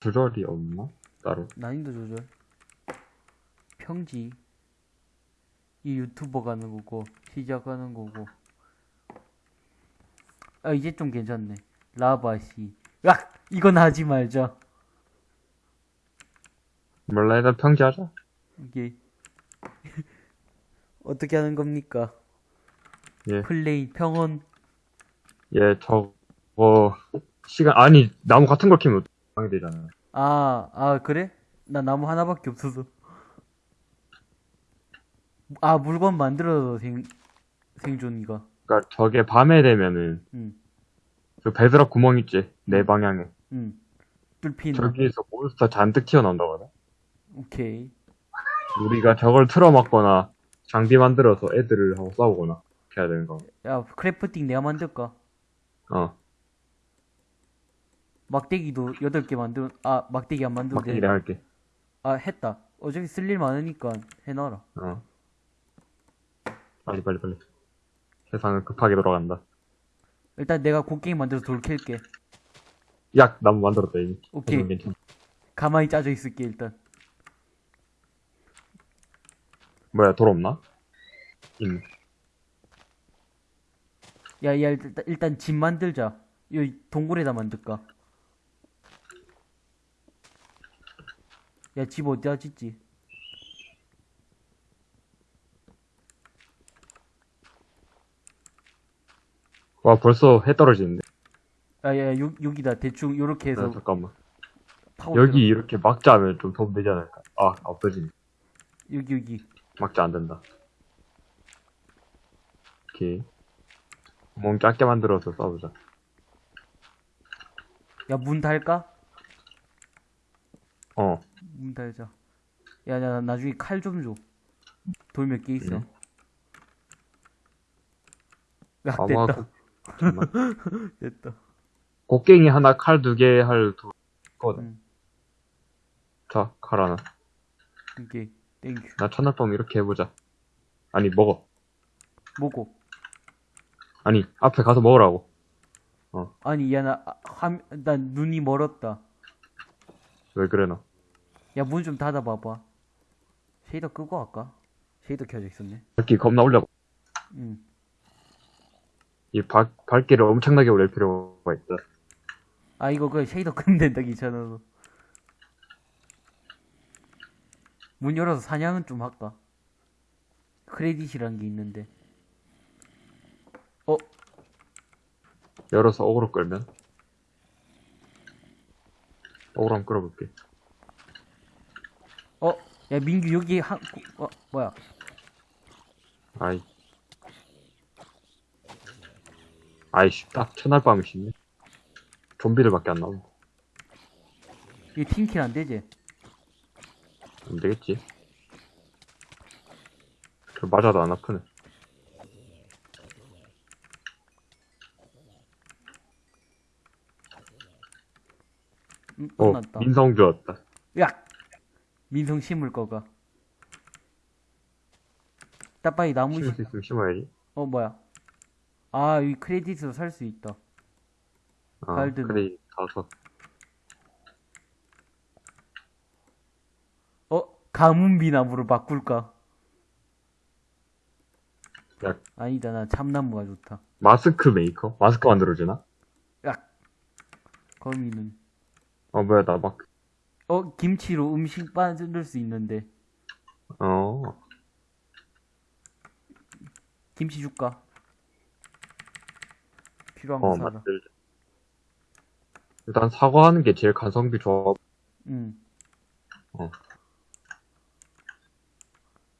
조절이 없나? 따로. 난이도 조절. 평지. 이 유튜버 가는 거고, 시작하는 거고. 아, 이제 좀 괜찮네. 라바시. 야! 이건 하지 말자. 몰라, 일단 평지 하자. 이게. 어떻게 하는 겁니까? 예. 플레이, 평온. 예, 저거, 시간, 아니, 나무 같은 걸 키면 방해되잖아. 아, 아, 그래? 나 나무 하나밖에 없어서. 아, 물건 만들어서 생, 생존이가. 그니까 저게 밤에 되면은, 응, 그 베드락 구멍 있지? 내 방향에. 응. 뚫히는. 저기에서 몬스터 잔뜩 튀어나온다거든? 오케이. 우리가 저걸 틀어막거나, 장비 만들어서 애들하고 싸우거나, 해야 되는 거. 야, crafting 내가 만들까? 어, 막대기도 8개 만들, 아, 막대기 안 만들고. 막대기 내가 할게. 아, 했다. 어차피 쓸 일 많으니까 해놔라. 어. 빨리, 빨리, 빨리. 세상은 급하게 돌아간다. 일단 내가 곡괭이 만들어서 돌 캘게. 야, 나무 만들었다, 이미. 오케이. 괜찮-. 가만히 짜져 있을게, 일단. 뭐야, 돌 없나? 있네. 야, 야, 일단, 일단 집 만들자. 이 동굴에다 만들까? 야, 집 어디다 짓지? 와, 벌써 해 떨어지는데. 아, 야, 야, 요, 여기다 대충 요렇게 해서 아, 잠깐만. 여기. 이렇게 막자 하면 좀 도움 되지 않을까? 아, 없어지네. 여기, 여기. 막자 안 된다. 오케이. 구멍 작게 만들어서 싸우자. 야, 문 달까? 어, 문 달자. 야, 야, 나 나중에 칼 좀 줘. 돌 몇 개 있어. 응. 야, 아마, 됐다. 그-. 됐다. 곡괭이 하나, 칼 두 개 할 두, 거든. 응. 자, 칼 하나. 오케이. Thank you. 나 첫날밤 이렇게 해보자. 아니, 먹어. 뭐고? 아니, 앞에 가서 먹으라고. 아니, 야, 나, 아, 눈이 멀었다. 왜 그래, 너? 야, 문 좀 닫아봐봐. shader 끄고 할까? shader 켜져 있었네. 밝기 겁나 올려. 응. 이 밝, 밝기를 엄청나게 올릴 필요가 있다. 아, 이거 그 shader 끄면 된다, 귀찮아서. 문 열어서 사냥은 좀 할까? credit이란 게 있는데. 어, 열어서 어그로 끌면? 어그로 한번 끌어볼게. 어, 야, 민규 여기 한, 어, 뭐야. 아이. 아이씨, 딱 첫날 밤이 쉽네. 좀비들밖에 안 나오네. 이 팀킬 안 되지? 안 되겠지. 그 맞아도 안 아프네. 응, 어, 끝났다. 민성 주었다. 야! 민성 심을 거가. 따빠이 나무 심을 심, 수 있으면 심어야지. 어, 뭐야. 아, 이 크레딧으로 살 수 있다. 아, 갈든. 그래, 가서. 어, 가문비 나무로 바꿀까? 야, 아니다, 나 참나무가 좋다. 마스크 메이커? 마스크 만들어주나? 야! 거미는. 어, 뭐야, 나 막, 어, 김치로 음식 만들 수 있는데. 어, 김치 줄까? 필요한 거 어, 사라. 일단 사과하는 게 제일 간성비 좋아. 응.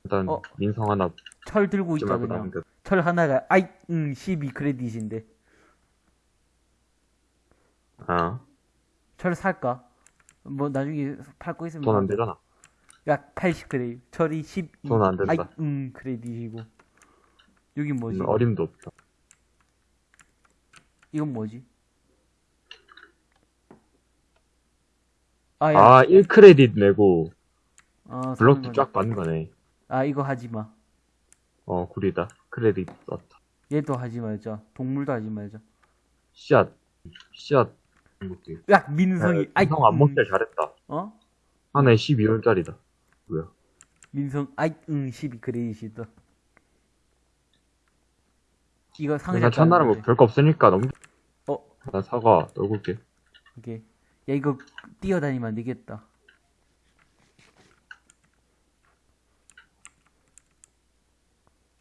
일단 어. 민성 하나 철 들고 좀 있다, 그냥. 남겨. 철 하나가, 아이, 응, 12 크레딧인데. 아, 철 살까? 뭐, 나중에 팔거 있으면. 돈 안 되잖아. 야, 80 크레딧. 철이 10. 돈안 된다. 아이, 응, 크레딧이고. 여긴 뭐지? 음, 어림도 없다. 이건 뭐지? 아, 야. 아, 1크레딧 내고 아, 블럭도 쫙 받는 거네. 아, 이거 하지 마. 어, 구리다. 크레딧 썼다. 얘도 하지 말자. 동물도 하지 말자. 씨앗, 씨앗 이 것도. 야, 민성이, 아이, 형안 음, 먹길 잘했다. 어? 하나에 12원짜리다. 뭐야? 민성, 아이, 응, 12 크레딧이다. 이거 상자. 나 첫날은 뭐. 별거 없으니까 너무. 어? 나 사과 넣을게. 오케이. 야, 이거 뛰어다니면 안 되겠다.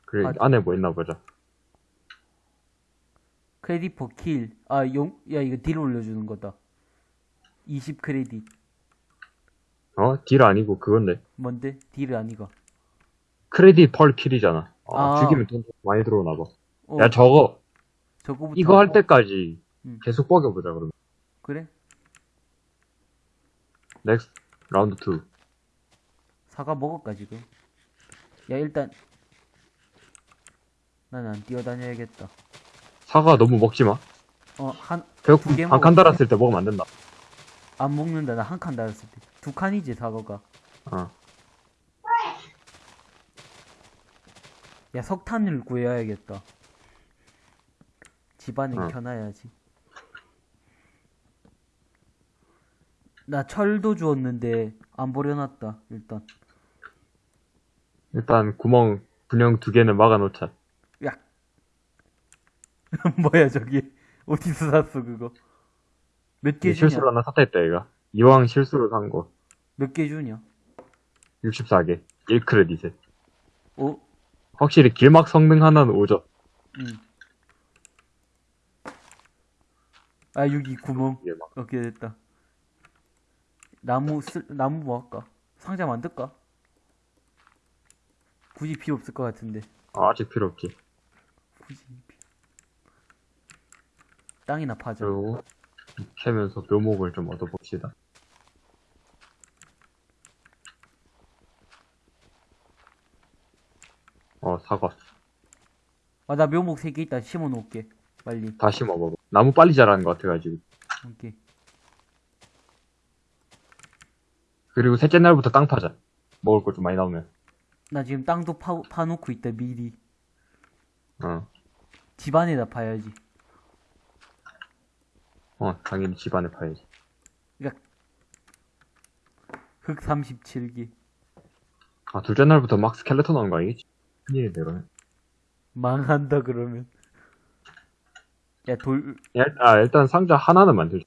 그래 아, 안에 뭐 있나 보자. credit per kill. 아, 용, 야, 이거 딜 올려주는 거다. 20 크레딧. 어? 딜 아니고 그건데. 뭔데? 딜 아니가. credit per kill이잖아. 아, 아. 죽이면 돈 많이 들어오나 봐. 어, 야 저거 저거부터. 이거 할 하고. 때까지 음. 계속 뻐겨보자 그러면. 그래? Next round 2. 사과 먹을까, 지금? 야, 일단. 난 안 뛰어다녀야겠다. 사과 너무 먹지 마. 어, 한, 배고픔 두개 한칸. 달았을 때 먹으면 안 된다. 안 먹는다. 나 한 칸 달았을 때. 두 칸이지, 사과가. 어. 야, 석탄을 구해야겠다. 집안에 어. 켜놔야지. 나 철도 주웠는데 안 버려놨다, 일단. 일단 구멍 분영 두 개는 막아놓자. 야. 뭐야, 저기. 어디서 샀어, 그거? 몇 개 주냐? 실수로 하나 샀다 했다 얘가. 이왕 실수로 산 거. 몇 개 주냐? 64개. 1크레딧에. 어? 확실히 길막 성능 하나는 오죠. 응. 아, 여기 구멍. 이게 막. 오케이, 됐다. 나무, 쓸, 나무 뭐 할까? 상자 만들까? 굳이 필요 없을 것 같은데. 아, 아직 필요 없지. 굳이. 땅이나 파자. 그리고 캐면서 묘목을 좀 얻어봅시다. 어, 사과. 아, 나 묘목 3개 있다. 심어 놓을게. 빨리. 다시 먹어. 나무 빨리 자라는 것 같아가지고. 오케이. 그리고 셋째 날부터 땅 파자. 먹을 거좀 많이 나오면. 나 지금 땅도 파, 파놓고 있다, 미리. 어. 집 안에다 파야지. 어, 당연히 집안에 파야지. 흙 37개. 아, 둘째 날부터 막 스켈레톤 나오는 거 아니겠지? 큰일인데, 이러면. 망한다, 그러면. 야, 돌, 일- 아, 일단 상자 하나는 만들자.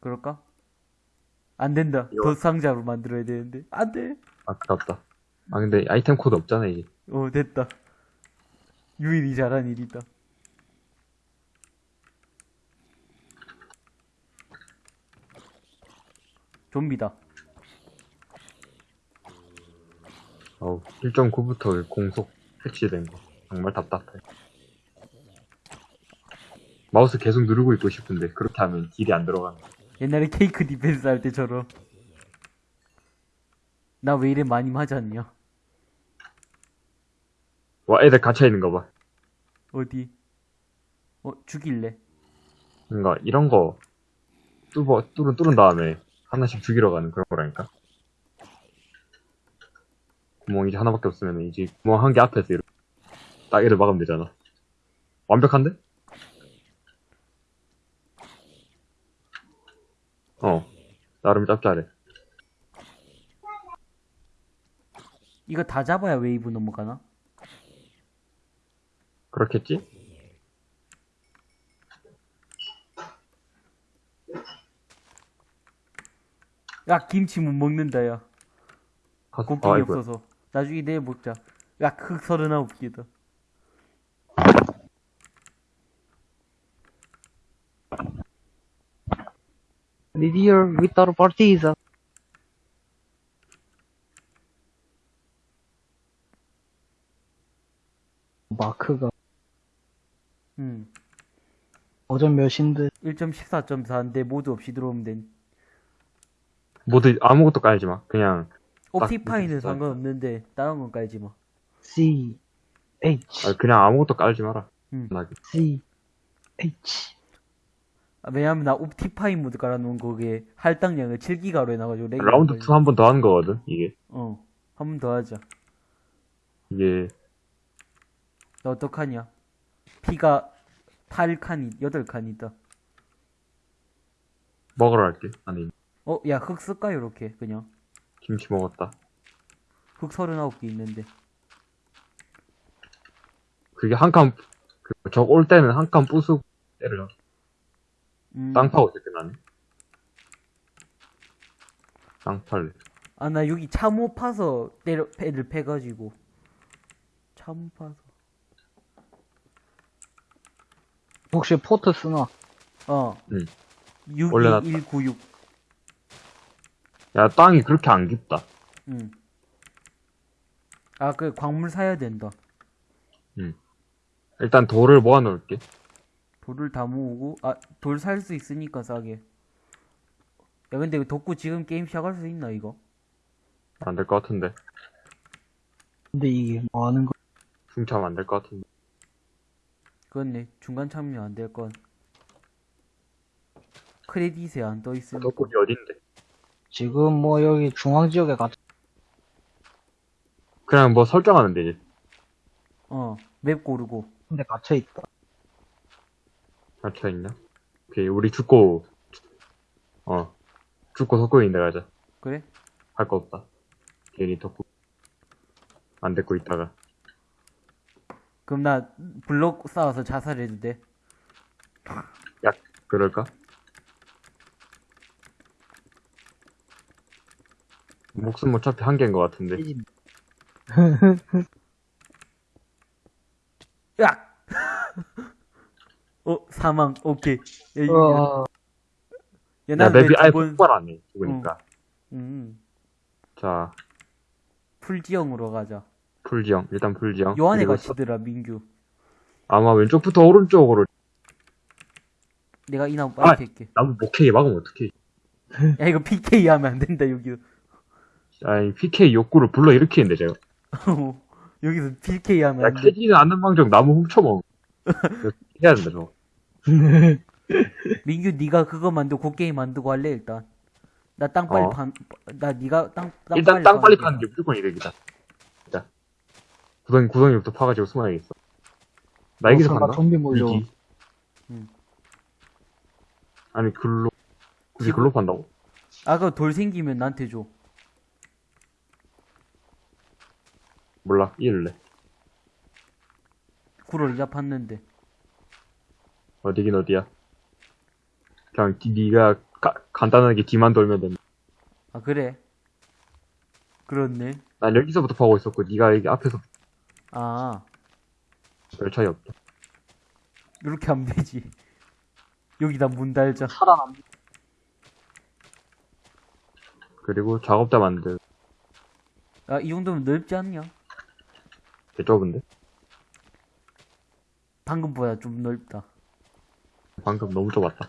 그럴까? 안 된다. 이거- 더 상자로 만들어야 되는데. 안 돼. 아깝다. 아, 근데 아이템 코드 없잖아, 이게. 어, 됐다. 유일이 잘한 일이다. 좀비다. 어우, 1.9부터 공속 패치된 거. 정말 답답해. 마우스 계속 누르고 있고 싶은데, 그렇게 하면 딜이 안 들어가는 거. 옛날에 Cake Defense 할 때처럼. 나 왜 이래 많이 맞았냐? 와, 애들 갇혀 있는 거 봐. 어디? 어, 죽일래? 뭔가, 이런 거, 뚫어, 뚫은, 뚫은 다음에, 하나씩 죽이러 가는 그런 거라니까. 구멍이 이제 하나밖에 없으면, 이제 구멍 한 개 앞에서 이렇게, 딱 애를 막으면 되잖아. 완벽한데? 어. 나름 짭짤해. 이거 다 잡아야 웨이브 넘어가나? 그렇겠지? 야, 김치 못 먹는다, 야. 아, 곡괭이 아이고야. 없어서. 나중에 내일 먹자. 야, 흑 서른아홉 개다. Didier Victor Partisa. 마크가 응. 어전 몇인데 1.14.4인데 모두 없이 들어오면 된. 모두 아무것도 깔지 마. 그냥, 옵티파이는. 상관없는데 다른 건 깔지 마. C H 아, 그냥 아무것도 깔지 마라. 응. C H 아, 왜냐면 나 옵티파이 모드 깔아놓은 거기에 할당량을 7기가로 해놔가지고 라운드 걸려. 2한 번 더 하는 거거든, 이게. 어. 한 번 더 하자. 이게, 나 어떡하냐? 피가 8칸이, 8칸이다. 먹으러 갈게. 아니, 어, 야, 흙 쓸까, 요렇게, 그냥. 김치 먹었다. 흙 39개 있는데. 그게 한 칸, 그, 저올 때는 한 칸 부수고 때려. 음. 땅 파고 때 나네. 땅 팔래. 아, 나 여기 참호 파서 때려, 애들 패가지고. 참호 파서. 혹시 포트 쓰나? 어. 응. 올려놨다. 62196. 야, 땅이 그렇게 안 깊다. 응. 아, 그 광물 사야 된다. 일단 돌을 모아 놓을게. 돌을 다 모으고, 아, 돌 살 수 있으니까 싸게. 야, 근데 이거 덕구 지금 게임 시작할 수 있나, 이거? 안 될 것 같은데. 근데 이게 뭐 하는 거? 중차면 안될 것 같은데. 그렇네. 중간 참여 안 될 건. 크레딧에 안 떠 있으니까. 덕국이 어딘데? 지금 뭐 여기 중앙 지역에 가 그냥 뭐 설정하면 되지. 어, 맵 고르고. 근데 갇혀 있다. 갇혀있나? 오케이, 우리 죽고, 어, 죽고 석고 있는데 가자. 그래? 할 거 없다. 괜히 덕국. 안 데리고 있다가. 그럼 나 블록 쌓아서 자살해도 돼? 야, 그럴까? 목숨 어차피 한 개인 것 같은데. 야! 어, 사망. 오케이. 야, 이- 어, 야, 야, 맵이 왜 아예 두 번- 폭발하네. 죽으니까. 음, 자, 풀지형으로 가자. 풀지형. 일단 풀지형. 요 안에 그리고 갇히더라, 민규. 아마 왼쪽부터 오른쪽으로 내가 이 나무 아! 빨리 캘게. 나무 목회에 막으면 어떡해. 야, 이거 PK 하면 안 된다, 여기. 아니, PK 욕구를 불러 일으키는데, 제가. 여기서 PK 하면 야. 캐지는 않는 망정 나무 훔쳐먹어. 해야 된다, 저거. 민규, 네가 그거 만들고 그 게임 만들고 할래, 일단. 나 땅 빨리 어. 판, 나 네가 땅, 땅 일단 땅 빨리 파는 게 무조건 이득이다. 자. 구덩이, 구덩이부터 파가지고 숨어야겠어. 나 여기서 어, 간다? 좀비 몰려. 응. 아니, 글로, 굳이 글로 판다고? 아, 그돌 생기면 나한테 줘. 몰라, 이을래. 구를 팠는데. 어디긴 어디야. 그냥, 디- 니가, 가- 간단하게 뒤만 돌면 된다. 아, 그래? 그렇네. 난 여기서부터 파고 있었고, 니가 여기 앞에서 아, 별 차이 없다. 이렇게 하면 되지. 여기다 문 달자. 살아남. 그리고 작업자 만들, 아, 이 정도면 넓지 않냐? 개 좁은데? 방금보다 좀 넓다. 방금 너무 좁았다.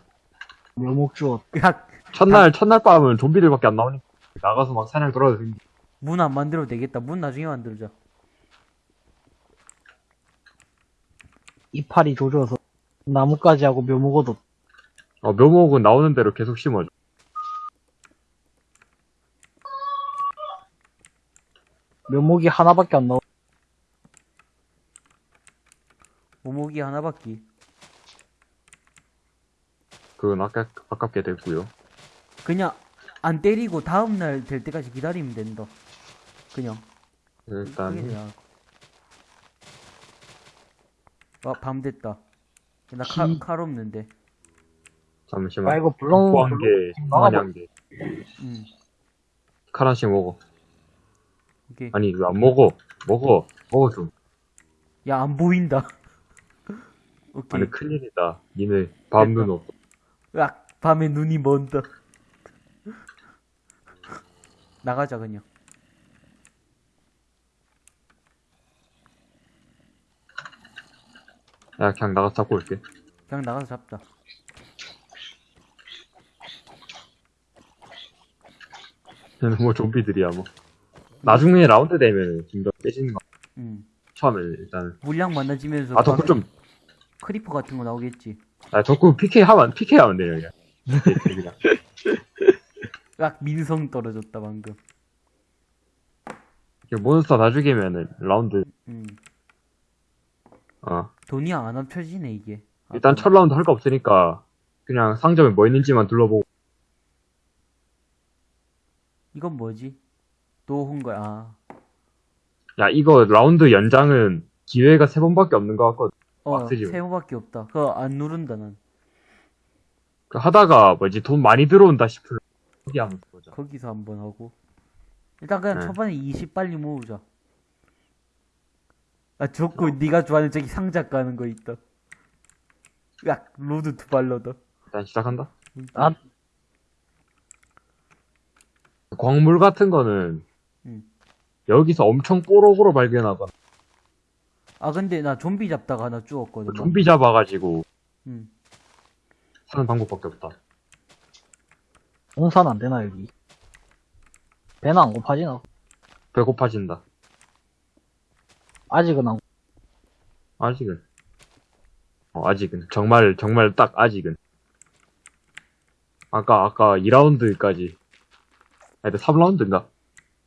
묘목 주었. 야, 첫날, 첫날 밤은 좀비들밖에 안 나오니까, 나가서 막 사냥 돌아다니는 문안 만들어도 되겠다. 문 나중에 만들자. 이파리 조져서 나뭇가지 하고 묘목 얻었. 어, 묘목은 나오는 대로 계속 심어줘. 묘목이 하나밖에 안 나와. 오목이 하나밖에. 그건 아까, 아깝게 됐고요 그냥 안 때리고 다음날 될 때까지 기다리면 된다. 그냥. 일단. 아, 밤 됐다. 나 칼, 기- 칼 없는데. 잠시만. 아 이거 블록 블록 개, 막아봐. 마냥 개. 음, 칼 하나씩 먹어. 오케이. 아니, 이거 안 먹어. 먹어. 먹어 좀. 야, 안 보인다. 오케이. 아니, 큰일이다. 니네 밤눈 없어. 으악, 밤에 눈이 먼다. 나가자, 그냥. 야, 그냥 나가서 잡고 올게. 그냥 나가서 잡자. 얘는 뭐 좀비들이야, 뭐. 나중에 라운드 되면 좀 더 깨지는 거. 음. 처음에 일단. 물량 많아지면서 아, 덕후 좀, creeper 같은 거 나오겠지. 아, 덕후 PK 하면, PK 하면 돼요, 그냥. 그냥. 으악, 민성 떨어졌다, 방금. 이렇게 몬스터 다 죽이면은 라운드, 음. 어. 돈이 안 합쳐지네, 이게. 아, 일단 첫 라운드 할 거 없으니까, 그냥 상점에 뭐 있는지만 둘러보고, 이건 뭐지? 또온 거야. 아. 야, 이거 라운드 연장은 기회가 세 번밖에 없는 것 같거든. 어, 빡세지, 세모밖에 없다. 그거 안 누른다, 난. 그 하다가 뭐지, 돈 많이 들어온다 싶으면 여기 한번 보자. 거기서 한번 하고. 일단 그냥 네. 초반에 20 빨리 모으자. 아, 좋고, 네가 좋아하는 저기 상자 까는 거 있다. 야, 로드 투 발러다. 일단 시작한다. 아, 광물 같은 거는 음. 여기서 엄청 뽀록으로 발견하거나 아, 근데 나 좀비 잡다가 하나 죽었거든. 좀비 잡아가지고 응. 사는 방법밖에 없다. 공산 안 되나, 여기? 배는 안 고파지나? 배고파진다. 아직은 안, 아직은. 어, 아직은. 정말, 정말 딱 아직은. 아까, 아까 2라운드까지. 아니, 3라운드인가?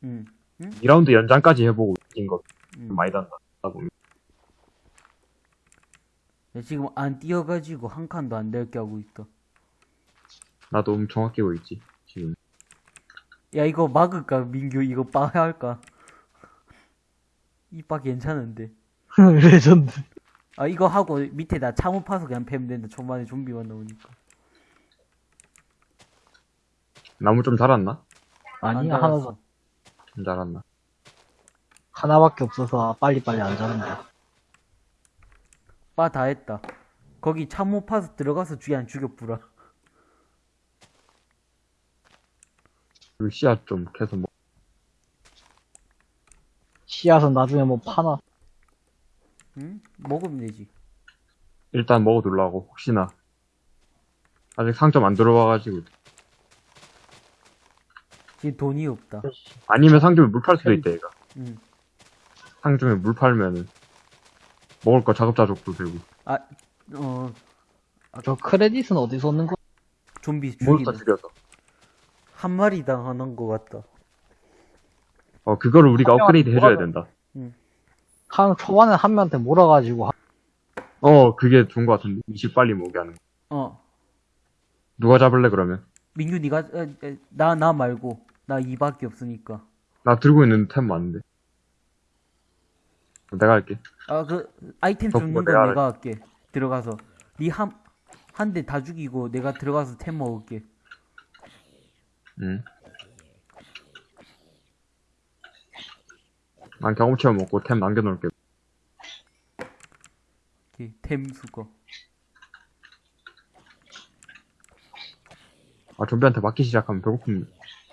응. 2라운드 연장까지 해보고 이긴 거 응. 많이 단다. 하다 보면. 야, 지금 안 뛰어가지고 한 칸도 안 될 게 하고 있다. 나도 엄청 아끼고 있지, 지금. 야, 이거 막을까? 민규, 이거 빠 할까? 이 빠 괜찮은데. 레전드. 아, 이거 하고 밑에다 참호 파서 그냥 패면 된다. 초반에 좀비만 나오니까. 나무 좀 자랐나? 아니야, 안 하나, 달았어. 좀 자랐나? 하나밖에 없어서 빨리빨리 안 자른다. 빠 다 했다. 거기 참호 파서 들어가서 주위 안 죽여 뿌라. 그리고 씨앗 좀 캐서 먹, 씨앗은 나중에 뭐 파나? 응? 먹으면 되지. 일단 먹어두려고, 혹시나. 아직 상점 안 들어와가지고. 지금 돈이 없다. 아니면 상점에 물 팔 수도 있다, 얘가. 응. 상점에 물 팔면은. 먹을 거 자급자족도 되고. 아, 어, 저 크레딧은 어디서 얻는 거? 좀비 몬스터 죽이는. 죽여서. 한 마리당 하는 거 같다. 어, 그거를 우리가 한 업그레이드 해줘야 몰아가- 된다. 한, 초반에 한 명한테 몰아가지고, 하- 어, 그게 좋은 것 같은데. 20 빨리 모으게 하는 거. 어. 누가 잡을래, 그러면? 민규 니가 나나 말고 나 이밖에 없으니까. 나 들고 있는 템 많은데. 내가 할게. 아 그 아이템 어, 줍는 뭐건 내가 내가 할게. 들어가서 니한 한 대 다 죽이고 내가 들어가서 템 먹을게. 응. 난 경험치만 먹고 템 남겨놓을게. 오케이, 템 수거. 아, 좀비한테 맞기 시작하면 배고픔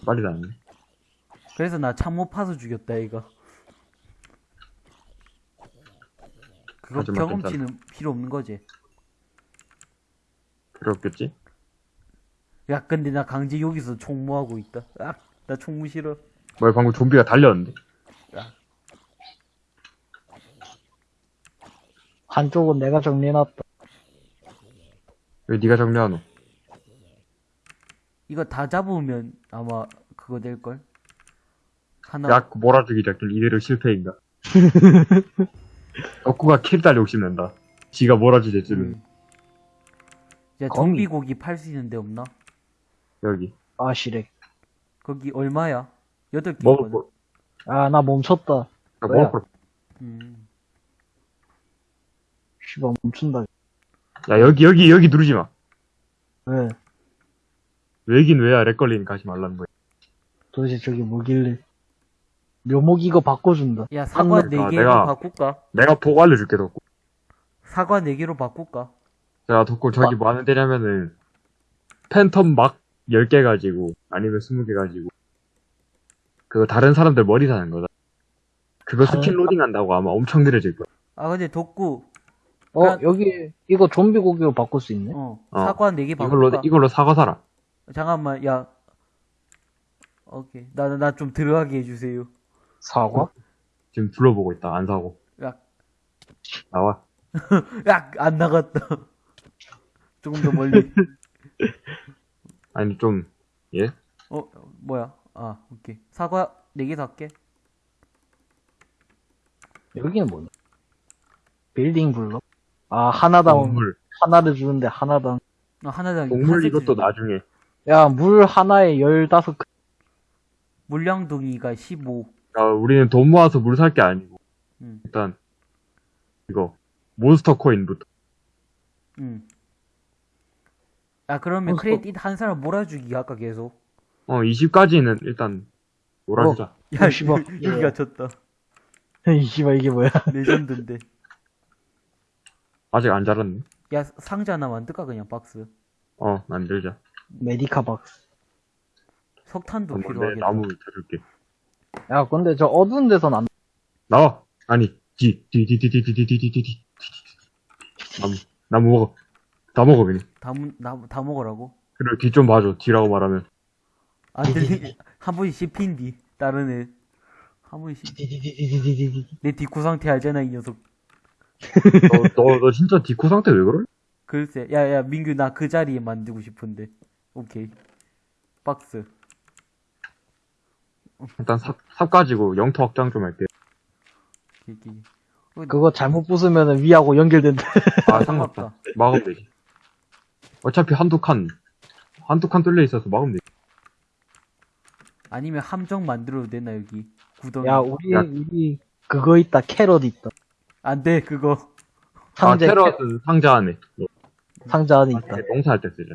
빨리 나네. 그래서 나 참모 파서 죽였다 이거. 그거 하지만 경험치는 필요 없는 거지. 필요 없겠지? 야 근데 나 강제 여기서 총무하고 있다. 아, 나 총무 싫어. 뭐야, 방금 좀비가 달렸는데. 한쪽은 내가 정리해놨다. 왜 네가 정리하노? 이거 다 잡으면 아마 그거 될 걸. 하나 야, 그 몰아주기 작전 이대로 실패인가? 덕구가 킬달 욕심낸다. 지가 몰아주지 줄은 음. 야, 거미. 좀비 고기 팔 수 있는 데 없나? 여기. 아, 시렉. 거기 얼마야? 여덟 개 먹을. 거, 아, 나 멈췄다. 야, 뭐야? 먹을 거. 음. 씨발, 멈춘다. 야, 여기, 여기, 여기 누르지 마. 왜? 왜긴 왜야, 렉 걸리니 가지 말라는 거야. 도대체 저기 뭐길래. 묘목 이거 바꿔준다. 야, 사과 한네 명- 개로 아, 내가- 바꿀까? 내가 보고 알려줄게, 덕구. 사과 네 개로 바꿀까? 자, 덕구 저기 뭐 하는 데냐면은, 팬텀 막 10개 가지고, 아니면 20개 가지고, 그거 다른 사람들 머리 사는 거다. 그거 다른 스킨 로딩 한다고 아마 엄청 느려질 거야. 아, 근데 덕구, 어, 그냥- 여기, 이거 좀비 고기로 바꿀 수 있네? 어, 어. 사과 네개 이걸로, 바꿀까? 이걸로 사과 사라. 잠깐만, 야. 오케이. 나, 나 좀 들어가게 해주세요. 사과? 지금 둘러보고 있다, 안 사고. 야, 나와. 야, 안 나갔다. 조금 더 멀리. 아니, 좀, 예? 어, 뭐야? 아, 오케이. 사과 네개 살게. 여기는 뭐냐? 빌딩 블럭? 아, 하나당, 동물. 하나를 주는데 하나당. 아, 하나당 동물 이것도. 나중에. 야, 물 하나에 열다섯 그- 큰 물량동이가 15. 아, 우리는 돈 모아서 물 살 게 아니고 응, 일단 이거 몬스터 코인부터 응. 아, 그러면 어, 크레딧 한 사람 몰아주기 아까 계속. 어 20까지는 일단 몰아주자. 야, 씨발. 여기가 졌다. 이 씨발 이게 뭐야? 레전드인데. 아직 안 자랐네. 야, 상자 하나 만들까, 그냥 박스. 어 만들자. 메디카 박스. 석탄도 내 필요하겠다. 나무 쳐줄게. 야 근데 저 어두운 데선 안. 나와. 아니 뒤뒤 뒤 뒤 뒤 뒤 뒤 뒤 뒤 나무 나무 먹어. 다 먹어 그냥. 다, 문- 나, 다 먹으라고? 그래 뒤좀 봐줘. 뒤라고 말하면 안 들리, 한 번씩 씹힌디. 다른 애. 한 번씩. 디디디디디디디디. 내 디코 상태 알잖아, 이 녀석. 너 너 너 진짜 디코 상태 왜 그래? 글쎄. 야, 야, 민규, 나 그 자리에 만들고 싶은데. 오케이. 박스. 일단 삽, 삽 가지고 영토 확장 좀 할게. 이렇게. 그거 잘못 부수면은 위하고 연결된다. 아 상관없다. 막으면 되지. 어차피 한두 칸 한두 칸 뚫려 있어서 막으면 되지. 아니면 함정 만들어도 되나, 여기. 구덩이. 야 우리 야. 우리 그거 있다 캐럿 있다. 안 돼, 그거. 아 상자 테러는 상자 안에 상자 안에 있다. 농사할 때 쓰자.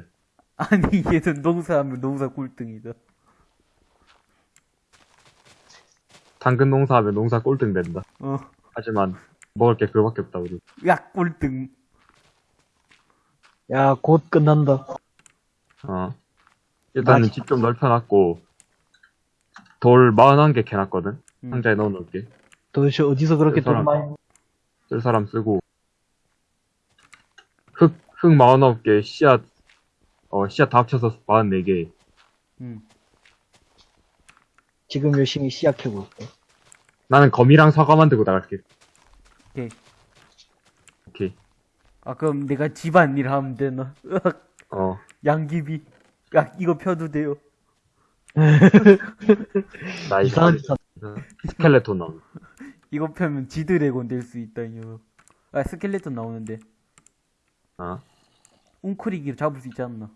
아니, 얘는 농사하면 농사 꿀등이다. 당근 농사하면 농사 꼴등 된다. 어. 하지만 먹을 게 그거밖에 없다 우리. 야, 꿀등. 야 곧 끝난다. 어. 일단은. 집 좀 넓혀놨고 돌 41개 캐놨거든. 음. 상자에 넣어놓을게. 도대체 어디서 그렇게 그 사람. 돈 많이? 쓸 사람 쓰고 흙, 흙 49개 씨앗 어 씨앗 다 합쳐서 44개 음. 지금 열심히 시작해고 있어. 나는 거미랑 사과 만 들고 나갈게 오케이. 오케이 아, 그럼 내가 집안 일 하면 되나? 으악, 어 양귀비. 야, 이거 펴도 돼요. 나 이거 이상한 짓. 스켈레톤 나오 이거 펴면 지드래곤 될 수 있다, 이 녀석. 아, 스켈레톤 나오는데. 어 웅크리기 잡을 수 있지 않나?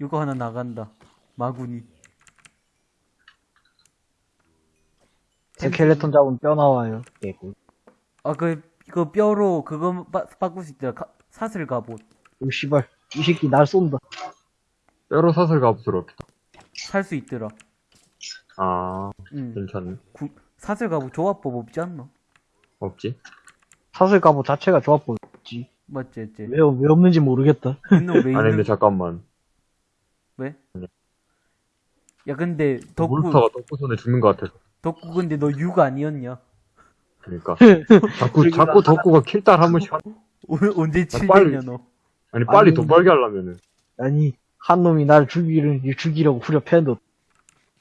이거 하나 나간다. 마구니. 스켈레톤 잡으면 뼈 나와요. 개꿀. 아, 그, 이거 뼈로 그거 바, 바꿀 수 있더라. 가- 사슬 갑옷. 오 씨발 이 새끼 날 쏜다. 뼈로 사슬 갑옷으로 없다 살 수 있더라. 아 응. 괜찮네 구, 사슬 갑옷 조합법 없지 않나? 없지 사슬 갑옷 자체가 좋아 보였지. 맞지, 맞지. 왜, 왜 없는지 모르겠다. 있는 왜 아니 근데 있는, 잠깐만 왜? 야, 근데, 덕구, 몬스터가 덕후 손에 죽는 것 같아서 덕구 근데 너육 아니었냐? 그러니까 자꾸 자꾸 덕후가 킬딸 한 번씩 하- 오, 언제 아, 빨리. 칠했냐, 너? 아니 빨리 아니. 돈 벌게 하려면은 아니 한 놈이 날 죽이를 죽이려고 후려패는데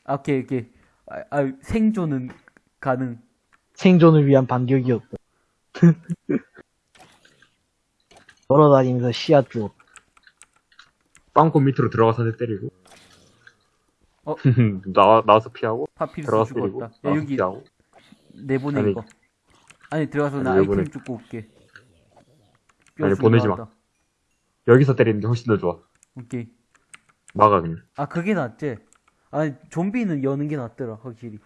아, 오케이, 오케이. 아, 아, 생존은 가능. 생존을 위한 반격이었다. 걸어다니면서 씨앗 주었다. 빵꾸 밑으로 들어가서 때리고 어? 나 나와서 피하고 파피루스 들어가서 죽었다. 야, 나와서 여기 피하고 내보내, 아니. 이거. 아니, 들어가서 나 아니, 아이템 내보내. 죽고 올게. 아니, 뼈 보내지 마. 나왔다. 여기서 때리는 게 훨씬 더 좋아 오케이. 막아 그냥 아, 그게 낫지? 아니, 좀비는 여는 게 낫더라, 확실히.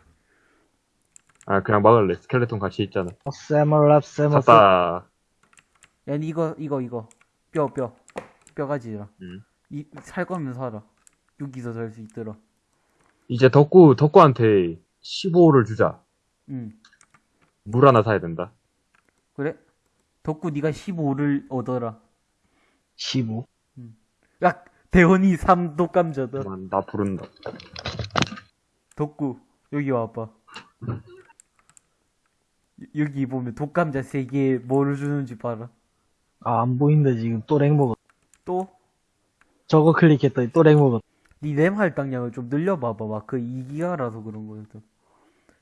아 그냥 막을래 스켈레톤 같이 있잖아 어, 세멀랍 세멀 샀다 야, 니 이거, 이거, 이거. 뼈, 뼈. 뼈 가지라. 음. 이, 살 거면 사라. 여기서 살 수 있더라. 이제 덕구 덕구한테 15를 주자 응. 물 하나 사야 된다 그래? 덕구 네가 15를 얻어라. 15. 야, 대원이 3도 감자다. 그만, 나 부른다 덕구, 여기 와봐. 여- 여기 보면 독감자 3개에 뭐를 주는지 봐라. 아, 안 보인다, 지금. 또렉 먹었. 또, 저거 클릭했더니 또렉 먹었. 니램 할당량을 좀 늘려봐봐. 막 그 2기가라서 그런 거였어.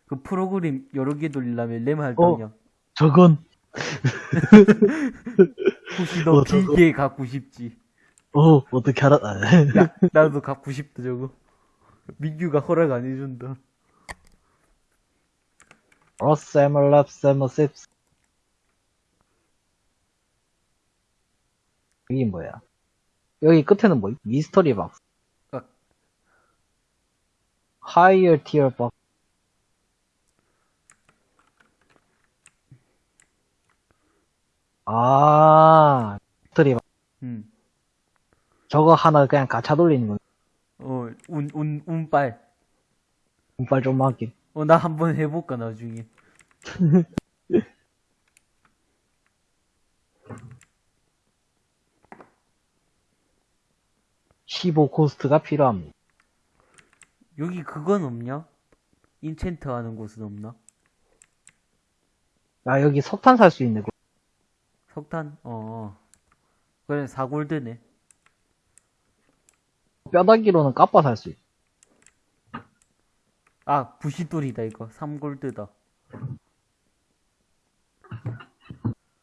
그 프로그램 여러 개 돌리려면 램 할당량. 저건, 혹시 너 어, 저거. 길게 갖고 싶지? 어, 어떻게 알았, 아, 야, 나도 갖고 싶다, 저거. 민규가 허락 안 해준다. 어, 세멀랍 세멀 셉스. 이게 뭐야? 여기 끝에는 뭐, 미스터리 박스. 아. higher tier box. 아, 트리 음. 저거 하나 그냥 가차 돌리는 거. 어, 운, 운, 운빨. 운빨 좀 하게. 어, 나 한번 해볼까, 나중에. 15 코스트가 필요합니다. 여기 그건 없냐? 인챈트 하는 곳은 없나? 야, 여기 석탄 살 수 있네. 그. 석탄? 어, 어. 그래, 4골드네. 뼈다귀로는 까빠 살 수 있어. 아, 부시돌이다, 이거. 3골드다.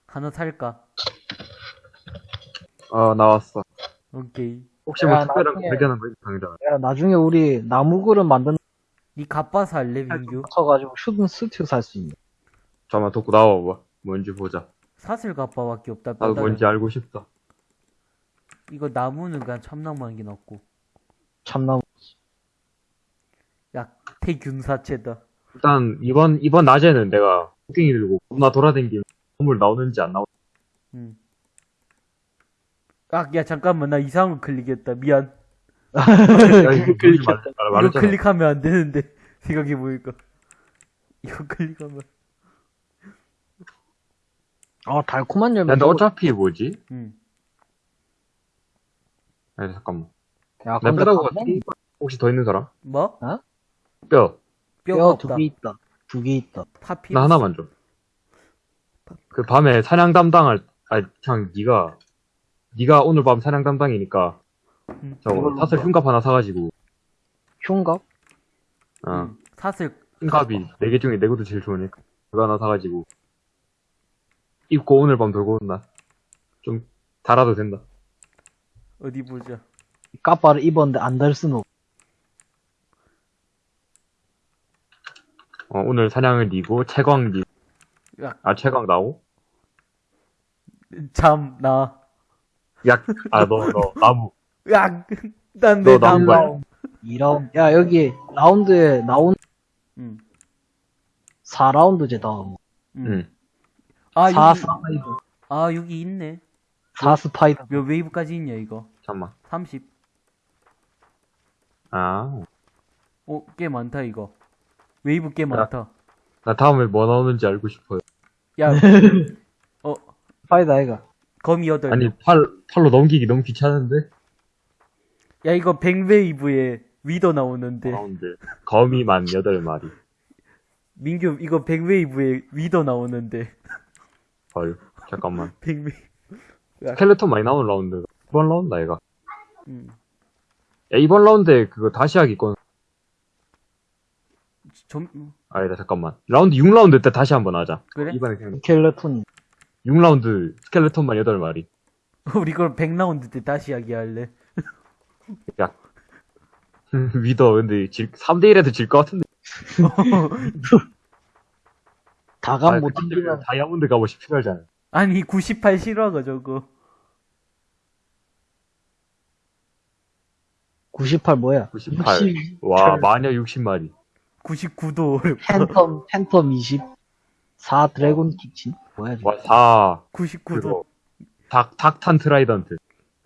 하나 살까? 어, 나왔어. 오케이. 혹시 뭐 야, 특별한 거 나중에- 발견한 거 있어, 당장. 야, 나중에 우리 나무 그릇 만드는 니 갑바 살래, 민규? 거 쳐가지고 슈든 스튜 살 수 있네. 잠깐만, 돋고 나와봐. 뭔지 보자. 사슬 갑바밖에 없다, 나도 뼈다귀. 뭔지 알고 싶다. 이거 나무는 그냥 참나무한 게 낫고. 참나무. 야, 태균사체다. 일단, 이번, 이번 낮에는 내가 토끼이 들고 겁나 돌아다니면 건물 나오는지 안 나오는지. 응. 아, 야, 잠깐만, 나 이상한 거 클릭했다. 미안. 야, 이거 클릭했다. 말, 이거 말했잖아. 클릭하면 안 되는데. 생각해보니까. 이거 클릭하면. 아, 달콤한 열매. 야, 근데 어차피 뭐지? 응. 아니, 잠깐만. 야, 내 근데 뼈다구가 가면 혹시 더 있는 사람? 뭐? 뼈. 뼈가 뼈 없다. 두 개 있다. 두 개 있다. 파피. 나 하나만 줘. 그 밤에 사냥 담당할, 아니, 그냥 니가, 니가 오늘 밤 사냥 담당이니까, 응. 저거, 사슬 뭐? 흉갑 하나 사가지고, 흉갑? 어, 응. 사슬. 흉갑이 네 개 중에 내 것도 제일 좋으니까, 그거 하나 사가지고, 입고 오늘 밤 돌고 온다. 좀, 달아도 된다. 어디 보자. 까빠를 입었는데 안 달 수는 없. 어, 오늘 사냥을 니고, 채광 니, 야. 아, 채광 나오? 참, 나. 약, 아, 너, 너, 나무. 야, 난너 나무. 거야. 2라운드. 야, 여기 라운드에 나온 응. 4라운드제 다음. 응. 응. 아, 4 여기, 스파이더. 아, 여기 있네. 4 spider. 몇 웨이브까지 있냐, 이거? 잠깐만. 30. 아, 오, 꽤 많다, 이거. 웨이브 꽤 많다. 나 다음에 뭐 나오는지 알고 싶어요. 야, 어, spider 아이가. 거미 여덟. 아니, 팔, 팔로 넘기기 너무 귀찮은데? 야, 이거 100웨이브에 wither 나오는데. 라운드. 거미만 8마리. 민규, 이거 100웨이브에 Wither 나오는데. 헐. 잠깐만. 100웨이브. 스켈레톤 많이 나오는 라운드. 이번 라운드 아이가. 음. 야, 이번 라운드에 그거 다시 하기 건, 좀, 아니다, 잠깐만. 라운드 6라운드 때 다시 한번 하자. 그래? 이번에 그냥 스켈레톤. 6라운드 skeleton만 8마리. 우리 그걸 100라운드 때 다시 이야기할래. 야. 위더, 근데 질, 3대1에도 질 것 같은데. 다감 아, 못 근데 튕기면 다이아몬드 갑옷이 필요하잖아. 아니, 98 실화가 저거. 98 뭐야? 98. 60. 와, 마녀 60마리. 99도. 팬텀, 팬텀 20. 4 드래곤 키친? 뭐야, 지금. 와, 4. 99도. 그거. 닭, 닭탄 트라이던트.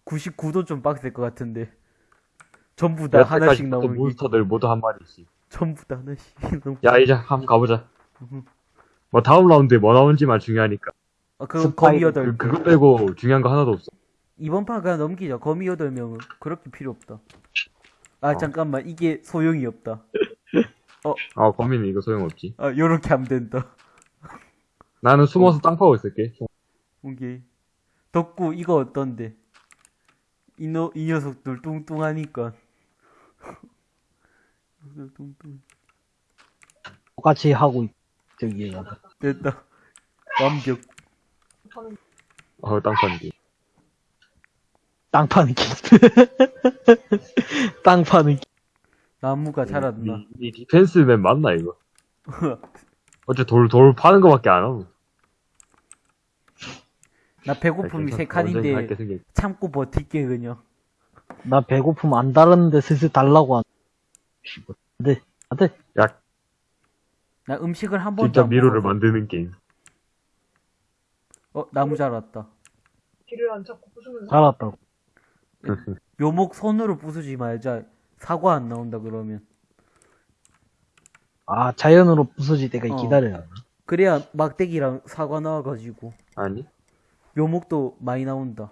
99도 좀 빡셀 것 같은데. 전부 다 하나씩 나오는 게. 몬스터들 모두 한 마리씩. 전부 다 하나씩. 너무- 야, 이제 한번 가보자. 음. 뭐, 다음 라운드에 뭐 나오는지만 중요하니까. 아, 그거 스파이- 거미 여덟. 그, 그거 빼고 중요한 거 하나도 없어. 이번 판 그냥 넘기자. 거미 여덟 명은 그렇게 필요 없다. 아, 어. 잠깐만. 이게 소용이 없다. 아, 거미는 이거 소용없지. 아, 요렇게 하면 된다. 나는 숨어서 땅 파고 있을게. 오케이. 덕구, 이거 어떤데? 이, 너, 이 녀석들 뚱뚱하니까. 뚱뚱. 똑같이 하고, 있- 저기, 됐다. 완벽. 어, 땅 파는데. 땅 파는 길. 땅 파는 길. 나무가 자랐나. 니, 니 디펜스맨 맞나, 이거? 어째 돌, 돌 파는 거밖에 안 하고. 나 배고픔이 세 칸인데 참고 버틸게 그냥. 나 배고픔 안 달았는데 슬슬 달라고 한. 네. 안돼. 야, 나 음식을 한 번도 진짜 안 미로를. 만드는 게임. 어, 나무 자랐다. 길을 안 찾고 부수면서 잘았다고. 묘목 손으로 부수지 말자. 사과 안 나온다 그러면. 아, 자연으로 부서질 때까지 어. 기다려야 돼. 그래야 막대기랑 사과 나와가지고 아니? 묘목도 많이 나온다.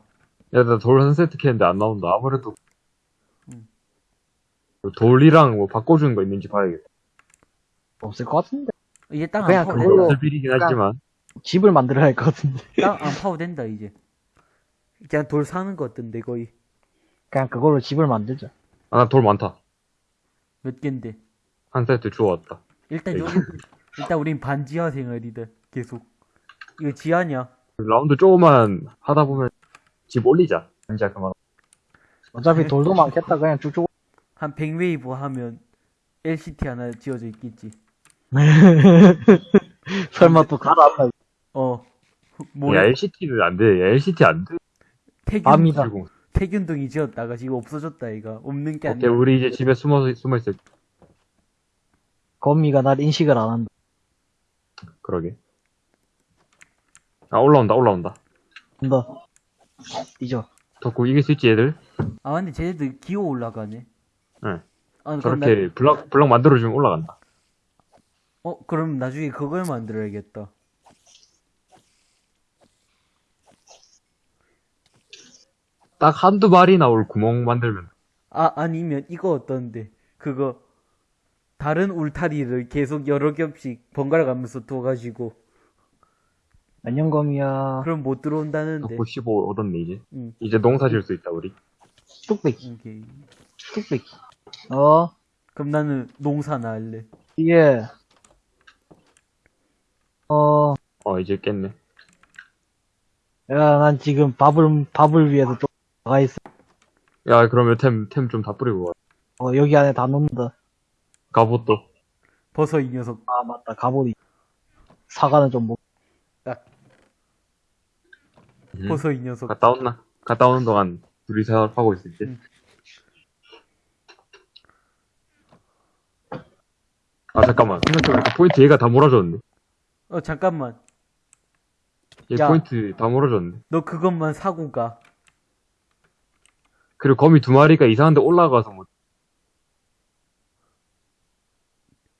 야, 나 돌 한 세트 캤는데 안 나온다. 아무래도. 음. 돌이랑 뭐 바꿔주는 거 있는지 봐야겠다. 없을 것 같은데. 이제 땅 안 그냥 파도 그걸로- 된다. 없을 비리긴 약간- 하지만. 집을 만들어야 할 것 같은데. 땅 안 파도 된다 이제. 그냥 돌 사는 거 같던데 거의 그냥 그걸로 집을 만들자. 아, 나 돌 많다. 몇 갠데. 한 세트 주워왔다. 일단 에이. 여기 일단 우린 반지하 생활이다. 계속. 이거 지하냐? 라운드 조금만 하다 보면 집 올리자. 이제 그만. 어차피 돌도 많겠다. 그냥 쭉쭉. 한 100웨이브 하면 LCT 하나 지어져 있겠지. 설마 또 갈아타. 어. 야, 뭐 LCT는 안 돼. 야, LCT 안 돼. 태균 태균동이 지었다가 지금 없어졌다 이가 없는 게 아니라. 우리 이제 집에 숨어서, 숨어있을, 거미가 날 인식을 안 한다. 그러게. 아, 올라온다, 올라온다. 한다. 잊어. 덕구 이길 수 있지, 얘들? 아 근데 쟤네들 기어 올라가네. 응. 아 그럼 나, 저렇게 블럭, 블럭 만들어주면 올라간다. 어 그럼 나중에 그걸 만들어야겠다. 딱 한두 마리 나올 구멍 만들면. 아 아니면 이거 어떤데? 그거 다른 울타리를 계속 여러 겹씩 번갈아 가면서 둬가지고 안녕 거미야. 그럼 못 들어온다는데. 덕구 15 얻었네, 이제. 응. 이제 농사 지을 수 있다, 우리. 뚝배기. 오케이. 뚝배기. 어. 그럼 나는 농사나 할래. 이게. 어. 어, 이제 깼네. 야, 난 지금 밥을, 밥을 위해서 좀 나가 있어. 야, 그러면 템, 템 좀 다 뿌리고 와. 어, 여기 안에 다 넣는다. 갑옷도. 버섯 이 녀석. 아, 맞다. 갑오리. 사과는 좀 못. 음. 버섯 이 녀석. 갔다 온나? 갔다 오는 동안 둘이서 하고 있을 때. 응. 아, 잠깐만. 생각해보니까 포인트 얘가 다 몰아줬는데. 어 잠깐만. 얘 야. 포인트 다 몰아줬는데. 너 그것만 사고 가. 그리고 거미 두 마리가 이상한 데 올라가서 뭐,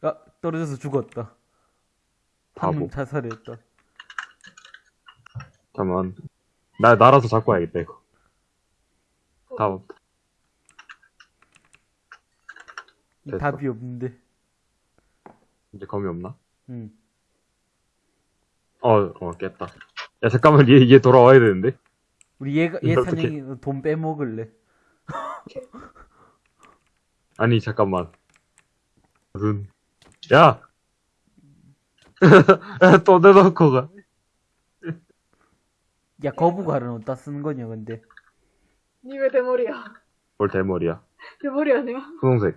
아 떨어져서 죽었다. 바보. 자살했다. 잠깐만. 나, 날아서 잡고 와야겠다, 이거. 다, 이 됐어. 답이 없는데. 이제 거미 없나? 응. 어, 어, 깼다. 야, 잠깐만, 얘, 얘 돌아와야 되는데? 우리 얘가 얘 사냥이 돈 빼먹을래. 아니, 잠깐만. 무슨, 야! 야, 또 내놓고 가. 야 거북알은 어디다 쓰는 거냐 근데. 니 왜 대머리야? 뭘 대머리야. 대머리 아니야? 분홍색.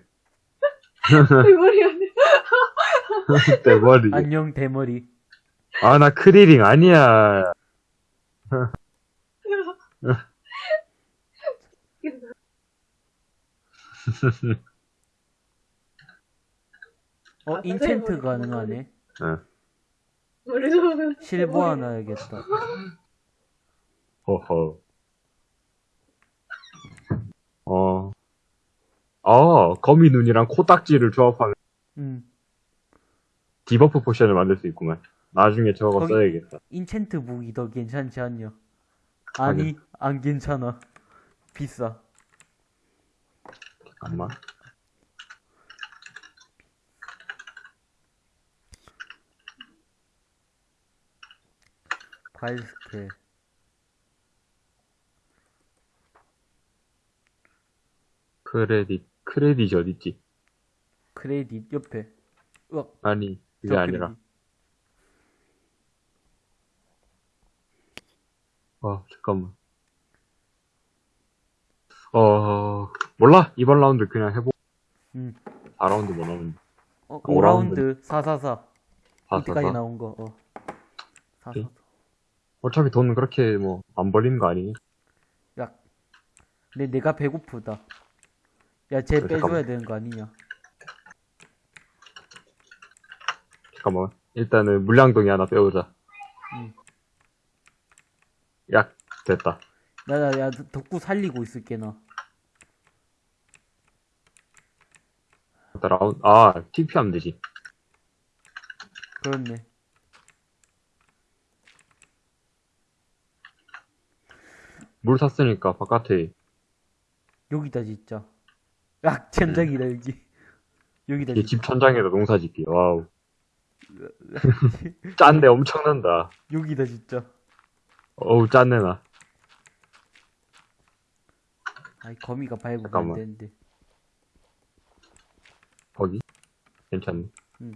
대머리 아니야? 대머리. 안녕 대머리. 아, 나 크리링 아니야. 어 아, enchant 선생님, 가능하네. 응. 머리 좋으면 실버 하나 해야겠다. 허허. 어. 어, 거미 눈이랑 코딱지를 조합하면 응. debuff potion을 만들 수 있구만. 나중에 저거 거기- 써야겠다. enchant 무기 더 괜찮지 않냐? 아니 안 괜찮아. 비싸. 잠깐만. 과일 스케. 크레딧, 크레딧이 어딨지? 크레딧 옆에. 으악. 아니, 그게 저 아니라. 크레딧. 어, 잠깐만. 어, 몰라. 이번 라운드 그냥 해보. 응. 4라운드 뭐 나오는데. 어, 오 라운드. 5라운드 444. 다 이때까지 써서. 나온 거. 어. 444. 오케이. 어차피 돈 그렇게 뭐, 안 벌리는 거 아니니? 야. 근데 내가 배고프다. 야, 쟤 그래, 빼줘야 잠깐만. 되는 거 아니냐? 잠깐만. 일단은 물량동이 하나 빼오자. 응. 약, 됐다. 나, 나, 야, 덕구 살리고 있을게, 나. 라운, 아, TP 하면 되지. 그렇네. 물 샀으니까 바깥에 여기다, 진짜. 야, 천장이다, 여기. 여기다, 이 진짜. 집 천장에다 농사 짓기. 와우. 짠데 엄청난다. 여기다, 진짜. 어우, 짠내 나. 아이, 거미가 밟으면 안 잠깐만. 되는데. 거기? 괜찮네. 응.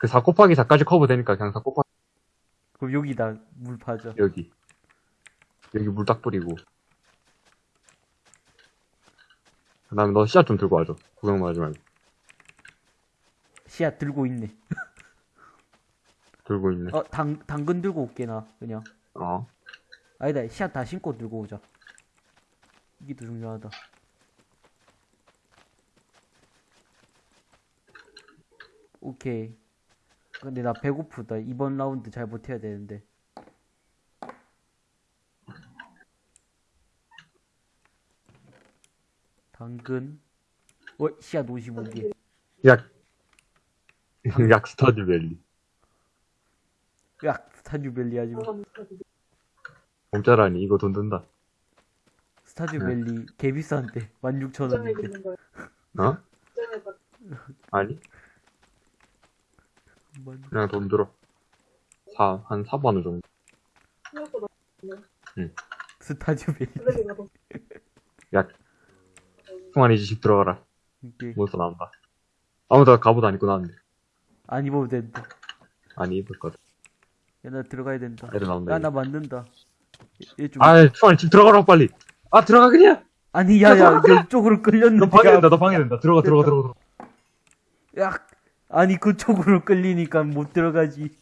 그 4 곱하기 4까지 커버 되니까 그냥 4 곱하기 그럼 여기다 물 파져. 여기. 여기 물 딱 뿌리고. 그 다음에 너 씨앗 좀 들고 와줘. 구경만 하지 말고. 씨앗 들고 있네. 들고 있네. 어, 당, 당근 들고 올게, 나. 그냥. 어. 아니다, 씨앗 다 심고 들고 오자. 이게 더 중요하다. 오케이. 근데 나 배고프다. 이번 라운드 잘 버텨야 되는데. 당근. 어, 씨앗 55개. 약. 약 스타듀밸리. 야, 스타듀밸리 하지 마. 공짜라니, 이거 돈 든다. 스타듀밸리 개 비싼데. 16,000원인데. 있는 거야. 어? 아니? 그냥 돈 들어. 사, 한 4만원 정도. 생각보다 스타듀밸리. 약. 승환이 집 들어가라. 오케이. 몬스터 나온다. 아무도 갑옷 안 입고 나왔는데. 안 입어도 된다. 아니, 입을 거다. 야, 나 들어가야 된다. 애들 나온다. 야. 나 만든다. 얘 좀. 아, 승환이 집 들어가라, 빨리. 아, 들어가, 그냥! 아니, 야, 야, 이쪽으로 끌렸는데. 너 방해된다, 너 방해된다. 들어가, 들어가, 들어가. 들어가. 야, 아니, 그쪽으로 끌리니까 못 들어가지.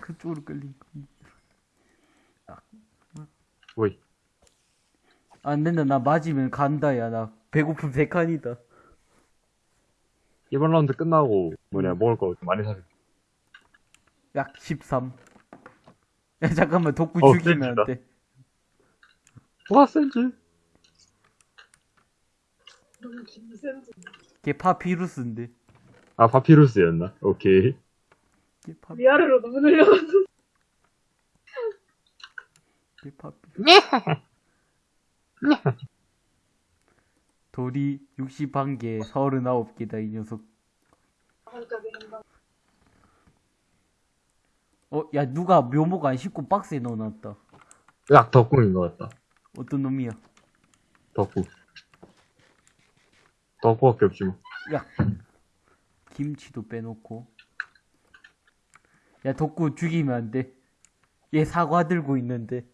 그쪽으로 끌리니까. 오이. 안 된다, 나 맞으면 간다, 야, 나. 배고픈 백한이다. 이번 라운드 끝나고, 뭐냐, 먹을 거좀 많이 사줄. 약 13. 야, 잠깐만, 독구 어, 죽이면 안 돼. 와, 김센지. 걔 파피루스인데. 아, 파피루스였나? 오케이. 걔 파, 위아래로 너무 늘려가지고. 걔 파피. 돌이 61개, 39개다, 이 녀석. 어, 야, 누가 묘목 안 씹고 박스에 넣어놨다. 약 덕궁인 것 같다. 어떤 놈이야? 덕궁. 덕궁밖에 없지 뭐. 야, 김치도 빼놓고. 야, 덕구 죽이면 안 돼. 얘 사과 들고 있는데.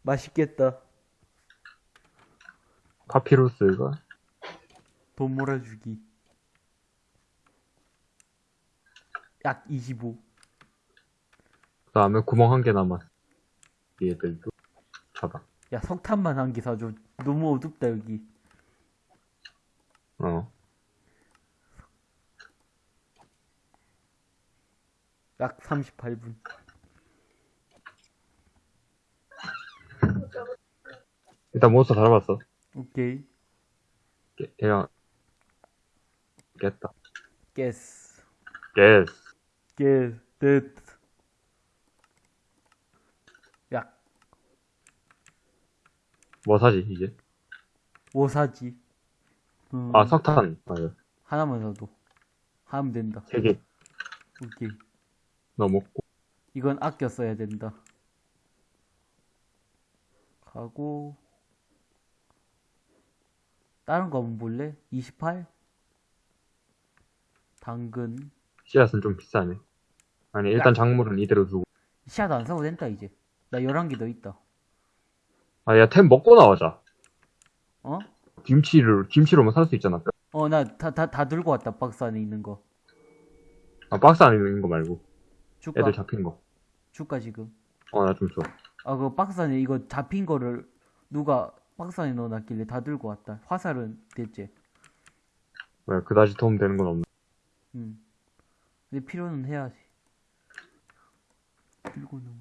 맛있겠다. 파피루스가 돈 몰아주기. 약 25. 그 다음에 구멍 한 개 남았어. 얘들도 잡아. 야, 석탄만 한 개 사줘. 너무 어둡다, 여기. 어. 약 38분. 일단 몬스터 다 잡았어. 오케이. 깨- 그냥 깼다. 뜻. 약. 뭐 사지 이제? 뭐 사지? 음, 아 석탄 맞아. 하나만 사도. 하면 된다. 세 개. 오케이. 너 먹고. 이건 아껴 써야 된다. 가고 다른 거 한번 볼래? 28? 당근 씨앗은 좀 비싸네. 아니 일단 작물은 이대로 두고. 씨앗 안 사도 된다 이제 나 11개 더 있다 아 야 템 먹고 나오자. 어? 김치를 김치로만 살 수 있잖아. 어 나 다 다 다 들고 왔다 박스 안에 있는 거 아 박스 안에 있는 거 말고 줄까? 애들 잡힌 거. 줄까 지금? 어 나 좀 줘. 아그 박스 안에 이거 잡힌 거를 누가 박스 안에 넣어놨길래 다 들고 왔다 화살은 됐지? 왜 그다지 도움 되는 건 없네. 음. 근데 필요는 해야지. 들고 넘어.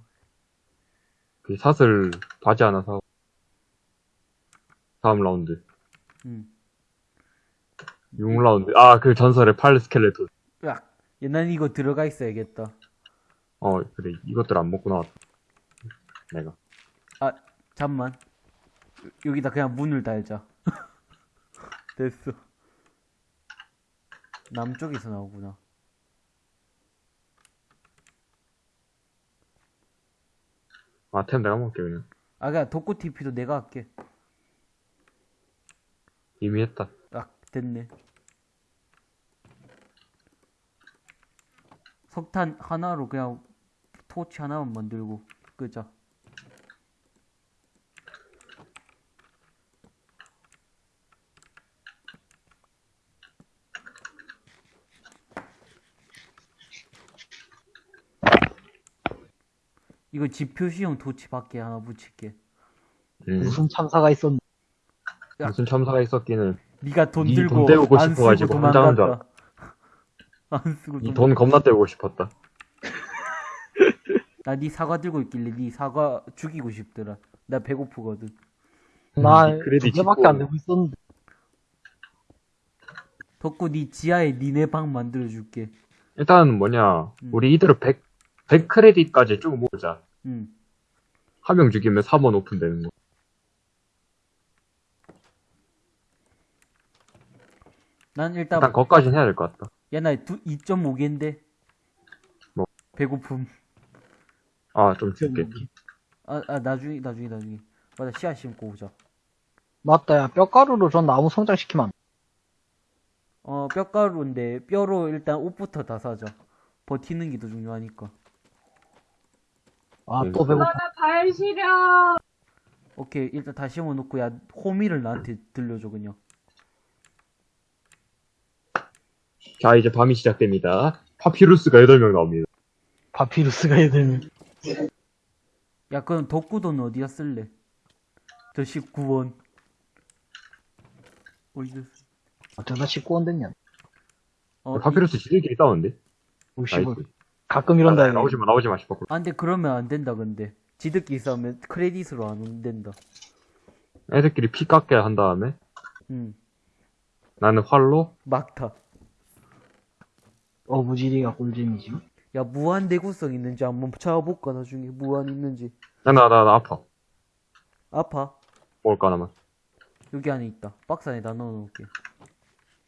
그 샷을 바지 하나 사고. 다음 라운드. 응. 6라운드. 아, 그 전설의 팔 스켈레톤. 으악. 옛날 이거 들어가 있어야겠다. 어, 그래. 이것들 안 먹고 나왔다. 내가. 아, 잠만. 여- 여기다 그냥 문을 달자. 됐어. 남쪽에서 나오구나. 아, 템 내가 먹을게, 그냥. 아, 그냥 독고 TP도 내가 할게. 이미 했다. 아, 됐네. 석탄 하나로 그냥 토치 하나만 만들고 끄자. 이거 집 표시용 토치 밖에 하나 붙일게. 음. 무슨 참사가 있었는데. 야. 무슨 참사가 있었기는. 네가 돈니 들고 돈 떼우고 안 쓰고 싶어가지고 도망갔다. 안 쓰고 이 도망. 돈 겁나 떼고 싶었다. 나 네 사과 들고 있길래 네 사과 죽이고 싶더라. 나 배고프거든. 나 음, 그래도 두 개밖에 짓고. 안 되고 있었는데. 덕구 네 지하에 니네 방 만들어 줄게. 일단은 뭐냐. 음. 우리 이대로 100, 100 크레딧까지 쭉 모으자. 응. 한명 죽이면 3원 오픈되는 거. 난 일단 일단 거까지는 해야 될 것 같다. 야나 2.5개인데. 뭐? 배고픔. 아, 좀 줄게. 아, 아 나중에 나중에 나중에. 맞아 씨앗 심고 오자. 맞다, 야. 뼈가루로 전 나무 성장시키면 안 돼. 어 뼈가루인데 뼈로 일단 옷부터 다 사자. 버티는 게 더 중요하니까. 아, 음. 또 배고파. 나발 시려. 오케이 일단 다 심어놓고 야 호미를 나한테 들려줘 그냥. 자, 이제 밤이 시작됩니다. 파피루스가 8명 나옵니다. 파피루스가 얘들. 야 그럼 덕구돈 어디다 쓸래? 저 19원. 어디다 쓸? 어쩌다 19원 됐냐. 어, 파피루스 지들끼리 싸우는데? 오십을. 나이스. 가끔 이런다. 아. 나오지 마, 나오지 마, 싶어. 아, 근데 그러면 안 된다, 근데. 지들끼리 싸우면 크레딧으로 안 된다. 애들끼리 피 깎게 한 다음에 응. 나는 활로 막타. 어부지리가 꿀잼이지. 야, 무한 내구성 있는지 한번 찾아볼까, 나중에. 무한 있는지. 나, 나, 나, 나 아파. 아파. 먹을까, 하나만. 여기 안에 있다. 박스 안에 다 넣어놓을게.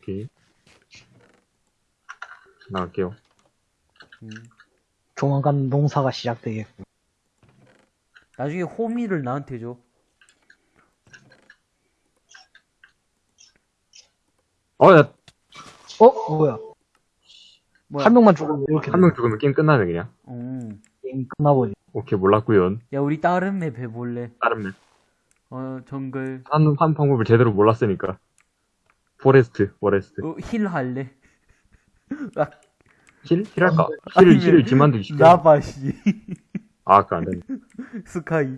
오케이. 나갈게요. 음. 조만간 농사가 시작되겠고. 나중에 호미를 나한테 줘. 어, 야, 어? 뭐야? 뭐야? 한 명만 죽으면 이렇게 한 명 죽으면 게임 끝나네, 그냥. 음. 게임 끝나버리. 오케이, 몰랐구요 야, 우리 다른 맵 해볼래? 다른 맵. 어, 정글. 한, 한 방법을 제대로 몰랐으니까. forest, forest. 어, heal 할래? 아, heal? heal할까? 아니면 heal을, heal을 지만두기 쉽게. 나바시. 아, 그거 안 되네. sky.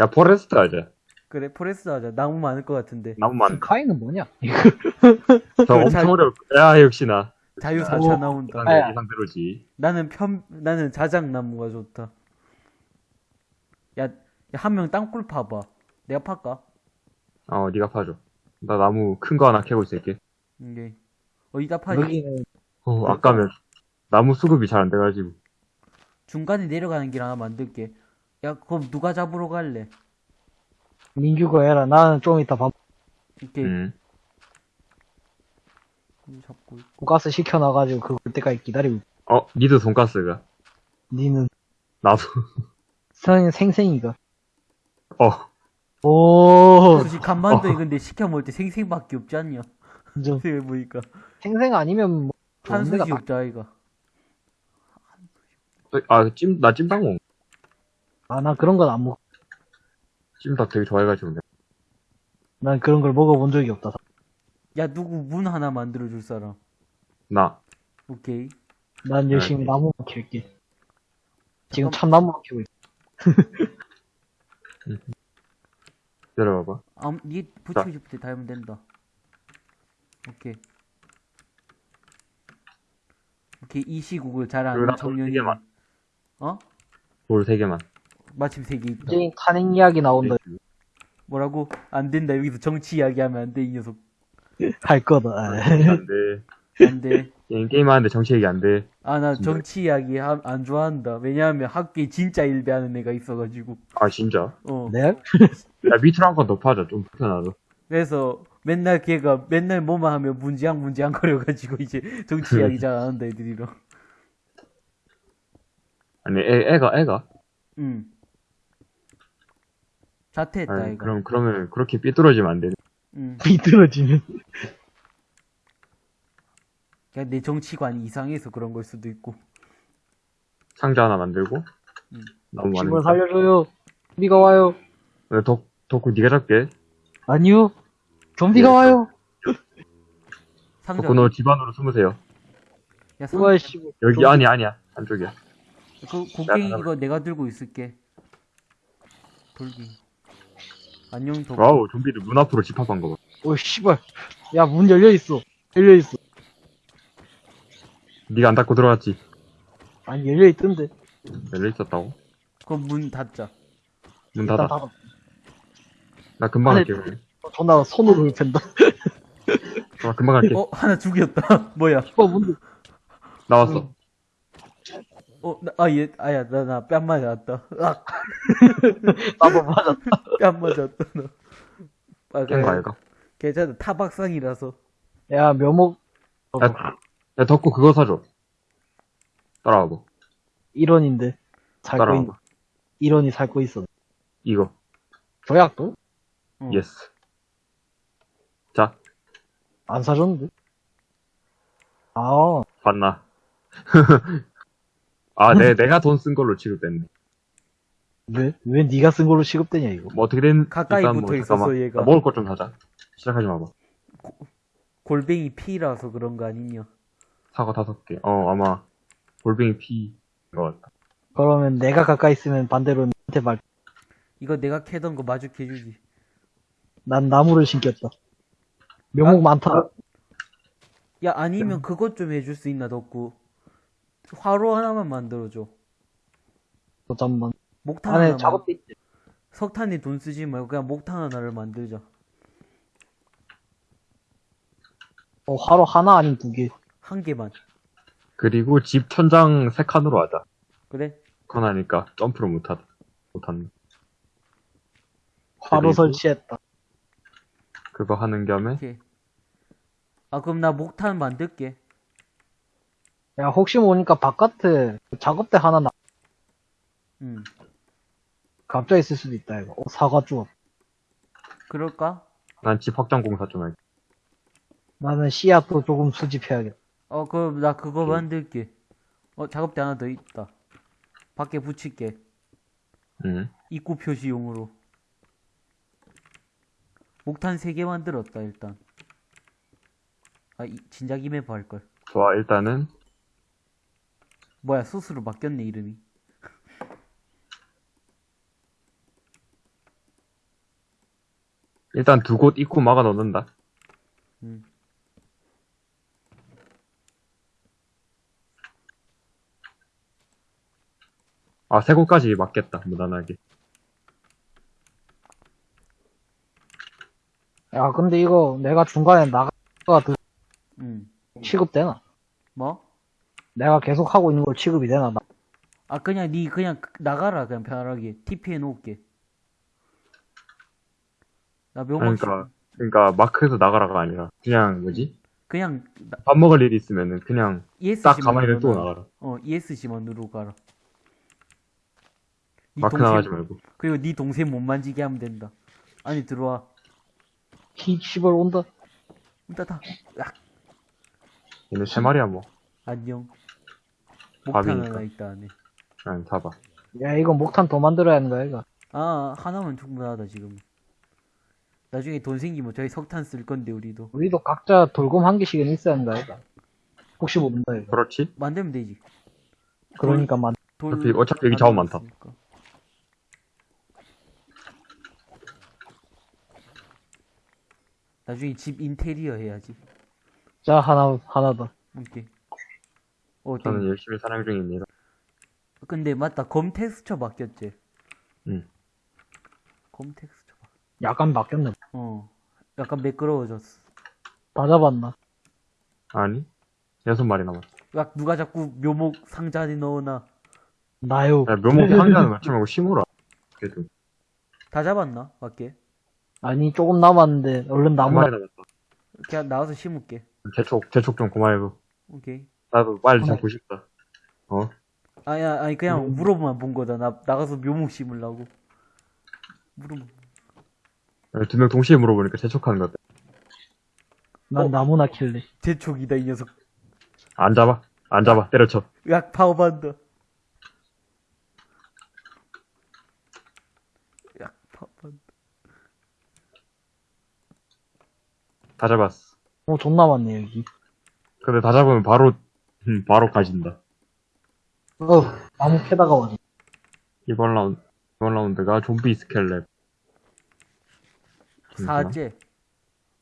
야, forest 하자. 그래, forest 하자. 나무 많을 것 같은데. 나무만. 카이는 뭐냐? 저 엄청 어려울. 야, 역시나. 자유 오. 4차 나온다. 예상, 아야. 예상대로지. 나는 편, 나는 자작나무가 좋다. 야, 한 명 땅굴 파봐. 내가 팔까? 어, 니가 파줘. 나 나무 큰 거 하나 캐고 있을게. 이게. 어디다 파지? 여기는 어, 아까면 나무 수급이 잘 안 돼가지고. 중간에 내려가는 길 하나 만들게. 야, 그럼 누가 잡으러 갈래? 민규가 해라. 나는 좀 이따 밥, 이렇게 음. 잡고 있고. 돈가스 시켜놔가지고 그걸 때까지 기다리고 있- 어, 니도 돈가스가. 니는 나도. 생, 생생이가. 어, 오, 솔직히 간만도 근데 시켜 먹을 때 생생밖에 없지 않냐? 좀 생각해 보니까. 생생 아니면 뭐 한수지 다- 없자, 아이가. 아, 찜, 나 찜닭 먹. 아, 난 그런 건 안 먹. 찜닭 되게 좋아해가지고. 난 그런 걸 먹어본 적이 없다. 야, 누구 문 하나 만들어줄 사람. 나. 오케이. 난 열심히 알겠어. 나무만 킬게. 지금 참나무만 키고 있어. 기다려봐봐. 아, 니 붙이고 싶을 때 달면 된다. 오케이. 걔이 시국을 잘 그리고 아는 나돌 청년이 세 개만. 어? 돌 3개만. 마침 세개 있다 이제 탄핵 이야기 나온다. 뭐라고? 안 된다 여기서 정치 이야기하면 안 돼 이 녀석 할 거다. 안 돼. 안돼 게임, 게임 하는데 정치 얘기 안 돼. 아 나. 정치 이야기 하- 안 좋아한다 왜냐하면 학교에 진짜 일배하는 애가 있어가지고 아, 진짜? 어 네? 야, 밑으로 한건더 파자. 좀 불편하다. 그래서 맨날 걔가 맨날 뭐만 하면 문지양 문지양 거려가지고 이제 정치 이야기 잘 안 한다 애들이랑 아니, 애, 애가, 애가? 응 자퇴했다 아니, 애가 그럼, 그러면 그렇게 삐뚤어지면 안 되네. 응 비뚤어지면. 그냥 내 정치관이 이상해서 그런 걸 수도 있고 상자 하나 만들고. 음. 너무 집을 많으니까. 살려줘요. 좀비가 와요. 네, 덕, 덕후 니가 잡게. 아니요. 좀비가 예, 와요. 상자 너 집안으로 숨으세요. 야 상, 우와, 씨. 여기, 좀비. 아니, 아니야. 안쪽이야. 그 곡괭이 야, 이거 내가 들고 있을게 돌기 안녕 도 와우, 좀비들 문 앞으로 집합한 거 봐. 오, 씨발. 야, 문 열려 있어. 열려 있어. 니가 안 닫고 들어갔지. 아니, 열려 있던데. 열려 있었다고? 그럼 문 닫자 문 닫아. 닫아. 나 금방 갈게. 그 럼. 존나 손으로 팬다. 나 금방 갈게. 어 하나 죽였다 뭐야 씨발, 문도. 나왔어. 어아얘 아야 나 나 뺨 맞았다 아, 나도 맞았다. 뺨 맞았다 너 아, 깬거 아이가? 괜찮아 타박상이라서 야, 묘목. 야, 야, 덕구 그거 사줘. 따라와봐. 1원인데. 살거 있, 따라와봐. 1원이 살거 있어. 이거. 조약돌? 어. yes. 자, 안 사줬는데? 아, 봤나? 아, 내, 내가 돈 쓴 걸로 취급됐네. 왜? 왜 네가 쓴 걸로 취급되냐, 이거? 뭐 어떻게 된, 가까이 일단 붙어 잠깐만. 있었어, 얘가. 나 먹을 것 좀 사자. 시작하지 마봐. 골뱅이 피라서 그런 거 아니냐 사과 다섯 개. 어, 아마, 골뱅이 피인 것 같다. 그러면 내가 가까이 있으면 반대로 나한테 말, 이거 내가 캐던 거 마주해주지 난 나무를 심겼다. 묘목 아, 많다. 야 아니면 그것 좀 해줄 수 있나 덕구 화로 하나만 만들어줘 어, 잠깐만. 목탄 안에 하나만 작업대 있지. 석탄에 돈 쓰지 말고 그냥 목탄 하나를 만들자 어, 화로 하나 아닌 두 개. 한 개만 그리고 집 천장 세 칸으로 하자. 그래 그건 하니까 점프를 못하다. 못한다. 화로 그리고- 설치했다. 그거 하는 겸에, 오케이 아 그럼 나 목탄 만들게 야, 혹시 모르니까 바깥에 작업대 하나 나, 응 갑자기 있을 수도 있다, 이거. 어, 사과 주워. 그럴까? 난 집 확장 공사 좀 할게. 나는 씨앗도 조금 수집해야겠다. 어 그럼 나 그거 오케이. 만들게 어 작업대 하나 더 있다 밖에 붙일게 응. 입구 표시용으로 목탄 3개 만들었다 일단 아 이, 진작 이메 할걸 좋아, 일단은, 뭐야 소스로 바뀌었네 이름이 일단 두 곳 입구 막아 넣는다. 음. 아, 세 곳까지 맞겠다, 무난하게. 야, 근데 이거 내가 중간에 나가가 더 음. 취급되나? 뭐? 내가 계속 하고 있는 걸 취급이 되나? 나. 아 그냥 니 그냥 나가라 그냥 편하게 TP 해놓을게 나 명확히 그러니까, 그러니까, 마크에서 나가라가 아니라, 그냥, 뭐지? 그냥 나, 밥 먹을 일이 있으면은, 그냥, ESC만 딱 가만히 눌러놔. 나가라. 어 ESC만 누르고 가라 니 마크 동생- 나가지 말고. 그리고 네 동생 못 만지게 하면 된다 아니 들어와 히, 씨발 온다. 문 닫아 악 얘네 세 마리야, 뭐. 안녕 목탄 밥이니까. 하나 있다 안에 그냥 잡아. 야, 이거 목탄 더 만들어야 하는 거야, 이거. 아 하나면 충분하다 지금 나중에 돈 생기면 저희 석탄 쓸 건데 우리도 우리도 각자 돌곰 한 개씩은 있어야 하는 거야, 이거. 혹시 모른다, 이거. 그렇지? 만들면 되지 그러니까 만, 돌 어차피- 어차피 여기 자원 많다. 만들었으니까. 나중에 집 인테리어 해야지 자, 하나, 하나 더. 오케이 어, 저는 땡. 열심히 사냥 중입니다. 근데 맞다. 검 텍스처 바뀌었지. 응. 검 텍스처 바... 약간 바뀌었네. 어. 약간 매끄러워졌어. 다 잡았나? 아니, 여섯 마리 남았어. 야, 누가 자꾸 묘목 상자 안에 넣어놔. 나요. 야, 묘목 상자는 맞지 말고 심으라. 그래도, 다 잡았나? 밖에? 아니, 조금 남았는데, 얼른 한 나무, 마리 남았어. 그냥 나와서 심을게. 재촉, 재촉 좀 그만해줘. 오케이. 나도 빨리 잡고 싶다. 어? 아니, 아니, 그냥 음. 물어보만 본 거다. 나, 나가서 묘목 심으려고. 물어보. 두 명 동시에 물어보니까 재촉하는 것 같아. 난 어? 나무나 킬래. 제촉이다, 이 녀석. 안 잡아. 안 잡아. 때려쳐. 야, 파워반다. 야, 파워반다. 다 잡았어. 어, 존나 많네, 여기. 근데 다 잡으면 바로, 음, 바로 가진다. 어, 나무 캐다가 와지. 이번 라운드, 이번 라운드가 좀비 스켈렛. 사제.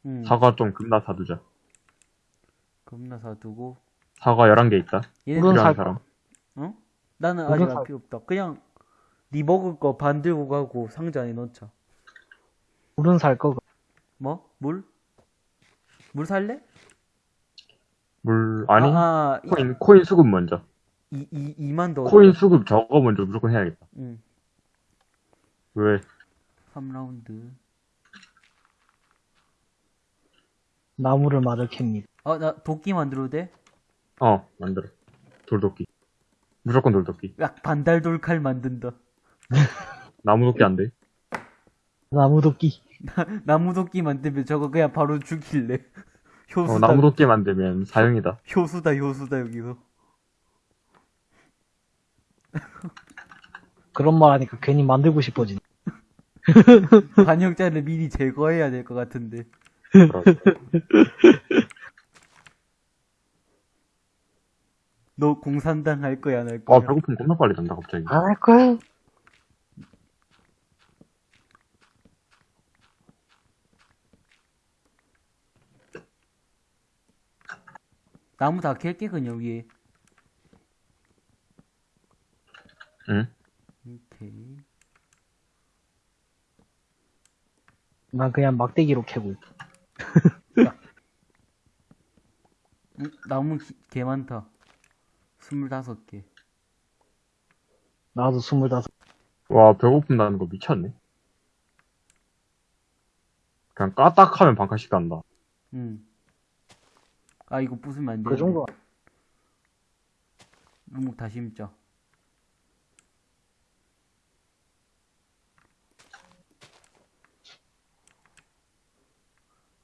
응. 사과 좀 겁나 사두자. 겁나 사두고. 사과 11개 있다. 얘는 살 사람. 어? 나는 아직 안 살- 필요 없다. 그냥 네 먹을 거 반 들고 가고 상자 안에 넣자. 물은 살 거. 뭐? 물? 물 살래? 물, 아니, 아, 아 코인, 코인 수급 먼저. 이, 이, 2만 더. 코인 수급 저거 먼저 무조건 해야겠다. 응. 왜? 3라운드. 나무를 마저 캡니다. 아, 나 도끼 만들어도 돼? 어, 만들어. 돌도끼. 무조건 돌도끼. 야, 반달 돌칼 만든다. 나무 도끼 안 돼. 나무 도끼. 나무 도끼 만들면 저거 그냥 바로 죽일래. 효수다. 어, 나무도끼 만들면 사형이다. 효수다, 효수다, 여기서. 그런 말 하니까 괜히 만들고 싶어지네. 반역자를 미리 제거해야 될 것 같은데. 너 공산당 할 거야, 안 할 거야? 아, 배고픔 겁나 빨리 잔다, 갑자기. 안 할 거야? 나무 다 캘게, 그냥 위에. 응? 오케이. 난 그냥 막대기로 캐고. 응, 나무 기- 개 많다. 스물다섯 개. 나도 스물다섯. 와, 배고픔 나는 거 미쳤네. 그냥 까딱하면 반칸씩 간다. 응. 아, 이거 부수면 안 돼. 그 정도. 루목 다시 심자.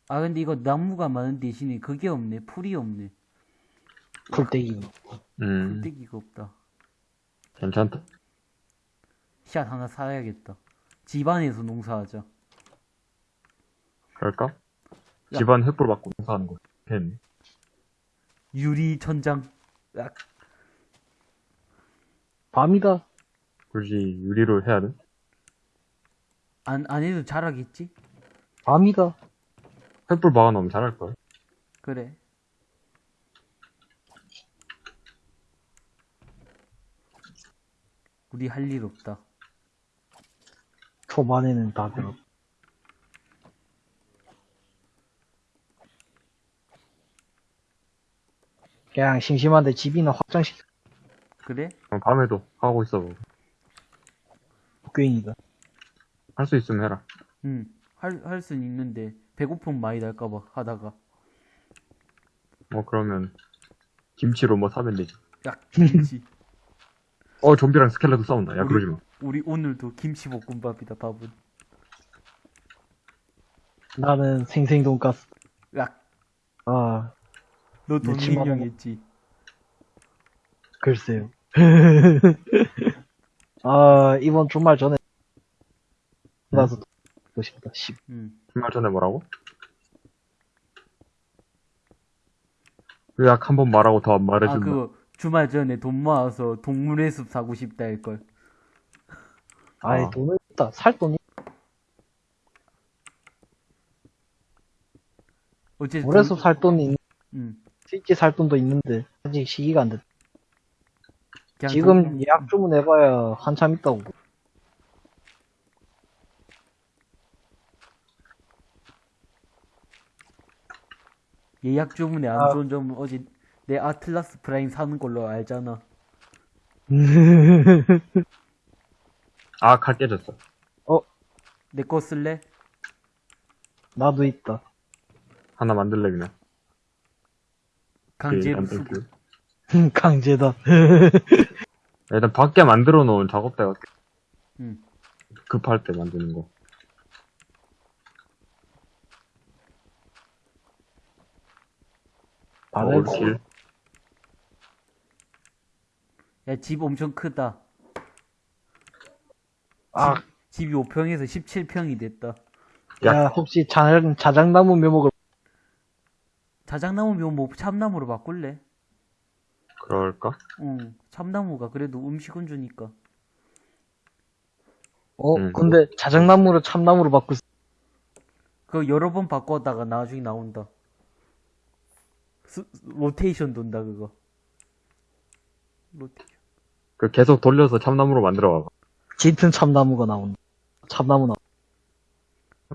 아, 근데 이거 나무가 많은 대신에 그게 없네. 풀이 없네. 풀떼기. 음, 풀떼기가 없다. 괜찮다. 씨앗 하나 사야겠다. 집안에서 농사하자. 그럴까? 야. 집안 횃불 받고 농사하는 거. 했네. 유리 천장. 야, 밤이다. 굳이 유리로 해야 돼? 안, 안 해도 잘하겠지? 밤이다. 횃불 박아놓으면 잘할걸. 그래. 우리 할 일 없다. 초반에는 다 그렇. 그냥 심심한데 집이나 확장시켜. 그래? 어, 밤에도 하고 있어. 뭐. 복귀인이다. 할 수 있으면 해라. 응. 할, 할 순 있는데, 배고픔 많이 날까봐, 하다가. 뭐, 그러면, 김치로 뭐 사면 되지. 야, 김치. 어, 좀비랑 스켈레도 싸운다. 야, 우리- 그러지 마. 우리 오늘도 김치볶음밥이다, 밥은. 나는 생생 돈가스. 야, 아, 너돈 며칠 만에 능력했지. 글쎄요. 아, 이번 주말 전에 나서 보고 싶다. 씨. 응. 주말 전에 뭐라고? 요약 한 번 말하고 더안 아, 말해준다. 그거, 주말 전에 돈 모아서 동물의 숲 사고 싶다 할걸. 아이, 아. 돈을 있다. 살 돈이. 어쨌든. 올해서 살 돈이 있, 응. 실제 살 돈도 있는데, 아직 시기가 안 됐다. 지금 돈- 예약 주문해봐야 한참 있다고. 예약 주문에 안 아. 좋은 점은 어제 내 아틀라스 프라임 사는 걸로 알잖아. 아, 칼 깨졌어. 내거 쓸래? 나도 있다. 하나 만들래, 그냥. 강제로 안 쓰고. 뺄게요. 강제다. 일단 밖에 만들어 놓은 작업대가 응. 급할 때 만드는 거. 다들 올킬. 야, 집 엄청 크다. 아, 집이 5평에서 17평이 됐다. 야, 혹시 자, 자작나무 묘목을 자작나무 묘뭐 참나무로 바꿀래? 그럴까? 응. 참나무가 그래도 음식은 주니까. 어, 음. 근데 자작나무를 참나무로 바꿀 수, 그거 여러 번 바꿨다가 나중에 나온다. 스, 로테이션 돈다, 그거. 로테이션. 그 계속 돌려서 참나무로 만들어 봐봐. 짙은 참나무가 나온다. 참나무 나.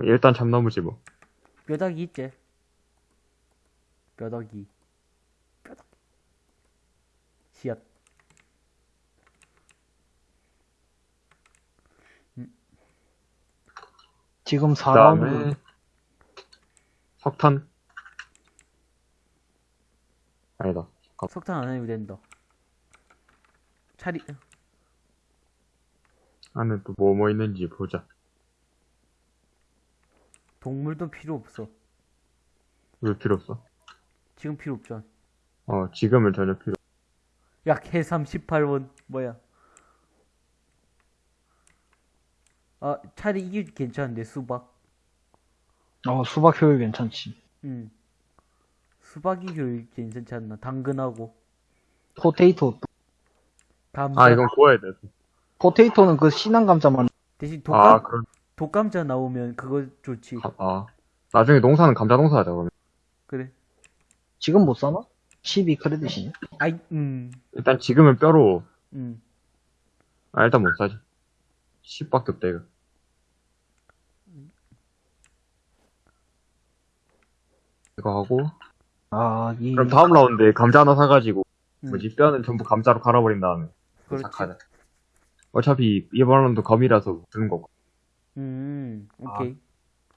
일단 참나무지 뭐. 뼈다귀 있지? 뼈다귀. 뼈다귀. 씨앗. 지금 그 4라운드. 다음에 석탄. 아니다. 석탄 안 해도 된다. 차리, 안에 또 뭐 뭐 있는지 보자. 동물도 필요 없어. 왜 필요 없어? 지금 필요 없잖아. 어, 지금은 전혀 필요 약 해삼 18원. 뭐야. 아, 차라리 이게 괜찮은데, 수박. 어, 수박 효율 괜찮지. 응. 수박이 교육 괜찮지 않나? 당근하고. 포테이토. 감자. 아, 이건 구워야 돼. 포테이토는 그 신한 감자만. 대신 아, 독감, 그럼, 독감자 나오면 그거 좋지. 가- 아. 나중에 농사는 감자 농사 하자, 그러면. 그래. 지금 못 사나? 12 크레딧이네. 아이, 음, 일단 지금은 뼈로, 음. 아, 일단 못 사지. 10밖에 없다, 이거. 이거 하고, 아, 이, 그럼 다음 라운드에 감자 하나 사가지고, 음. 뭐지, 뼈는 전부 감자로 갈아버린 다음에, 그렇지. 시작하자. 어차피, 이번 라운드 검이라서 주는 거고. 음, 오케이.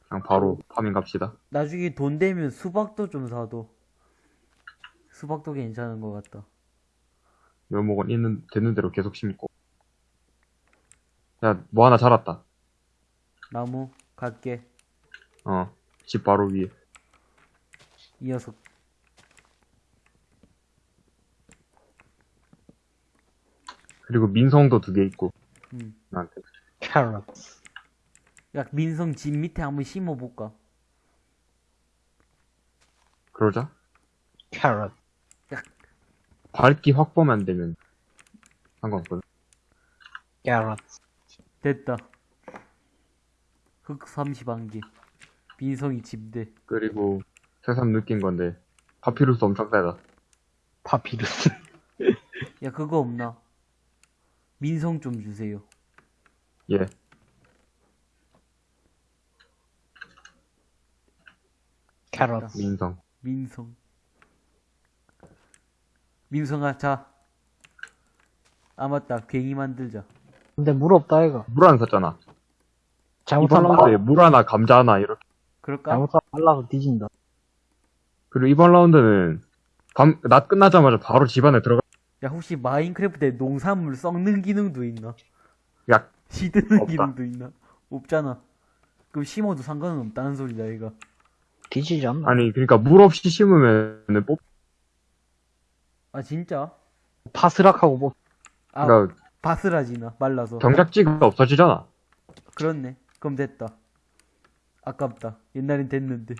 그냥 바로 파밍 갑시다. 나중에 돈 되면 수박도 좀 사도. 수박도 괜찮은 것 같다. 묘목은 있는, 되는 대로 계속 심고. 야, 뭐 하나 자랐다. 나무, 갈게. 어, 집 바로 위에. 이 녀석. 그리고 민성도 두 개 있고, 음. 나한테. 캐럿. 야, 민성 집 밑에 한번 심어볼까? 그러자. 캐럿. 밝기 확보 만 되면 상관없거든. 캐럿. 됐다. 흑 30안개. 민성이 집대. 그리고 새삼 느낀 건데 파피루스 엄청 세다. 파피루스. 야, 그거 없나? 민성 좀 주세요. 예. 캐럿. 민성. 민성. 민성아, 자. 아, 맞다. 괭이 만들자. 근데 물 없다, 이거. 물 안 샀잖아. 이번 잘못하면, 라운드에 물 하나, 감자 하나 이렇게. 그럴까? 잘못하면 말라서 뒤진다. 그리고 이번 라운드는 밤, 낮 끝나자마자 바로 집 안에 들어가. 야, 혹시 마인크래프트에 농산물 썩는 기능도 있나? 야, 시드는 없다. 기능도 있나? 없잖아. 그럼 심어도 상관은 없다는 소리다, 이거. 뒤지지 않나? 아니 그러니까 물 없이 심으면은 뽑. 아, 진짜? 파스락하고 뭐, 아, 그러니까 바스라지나, 말라서. 경작지가 없어지잖아. 그렇네. 그럼 됐다. 아깝다. 옛날엔 됐는데.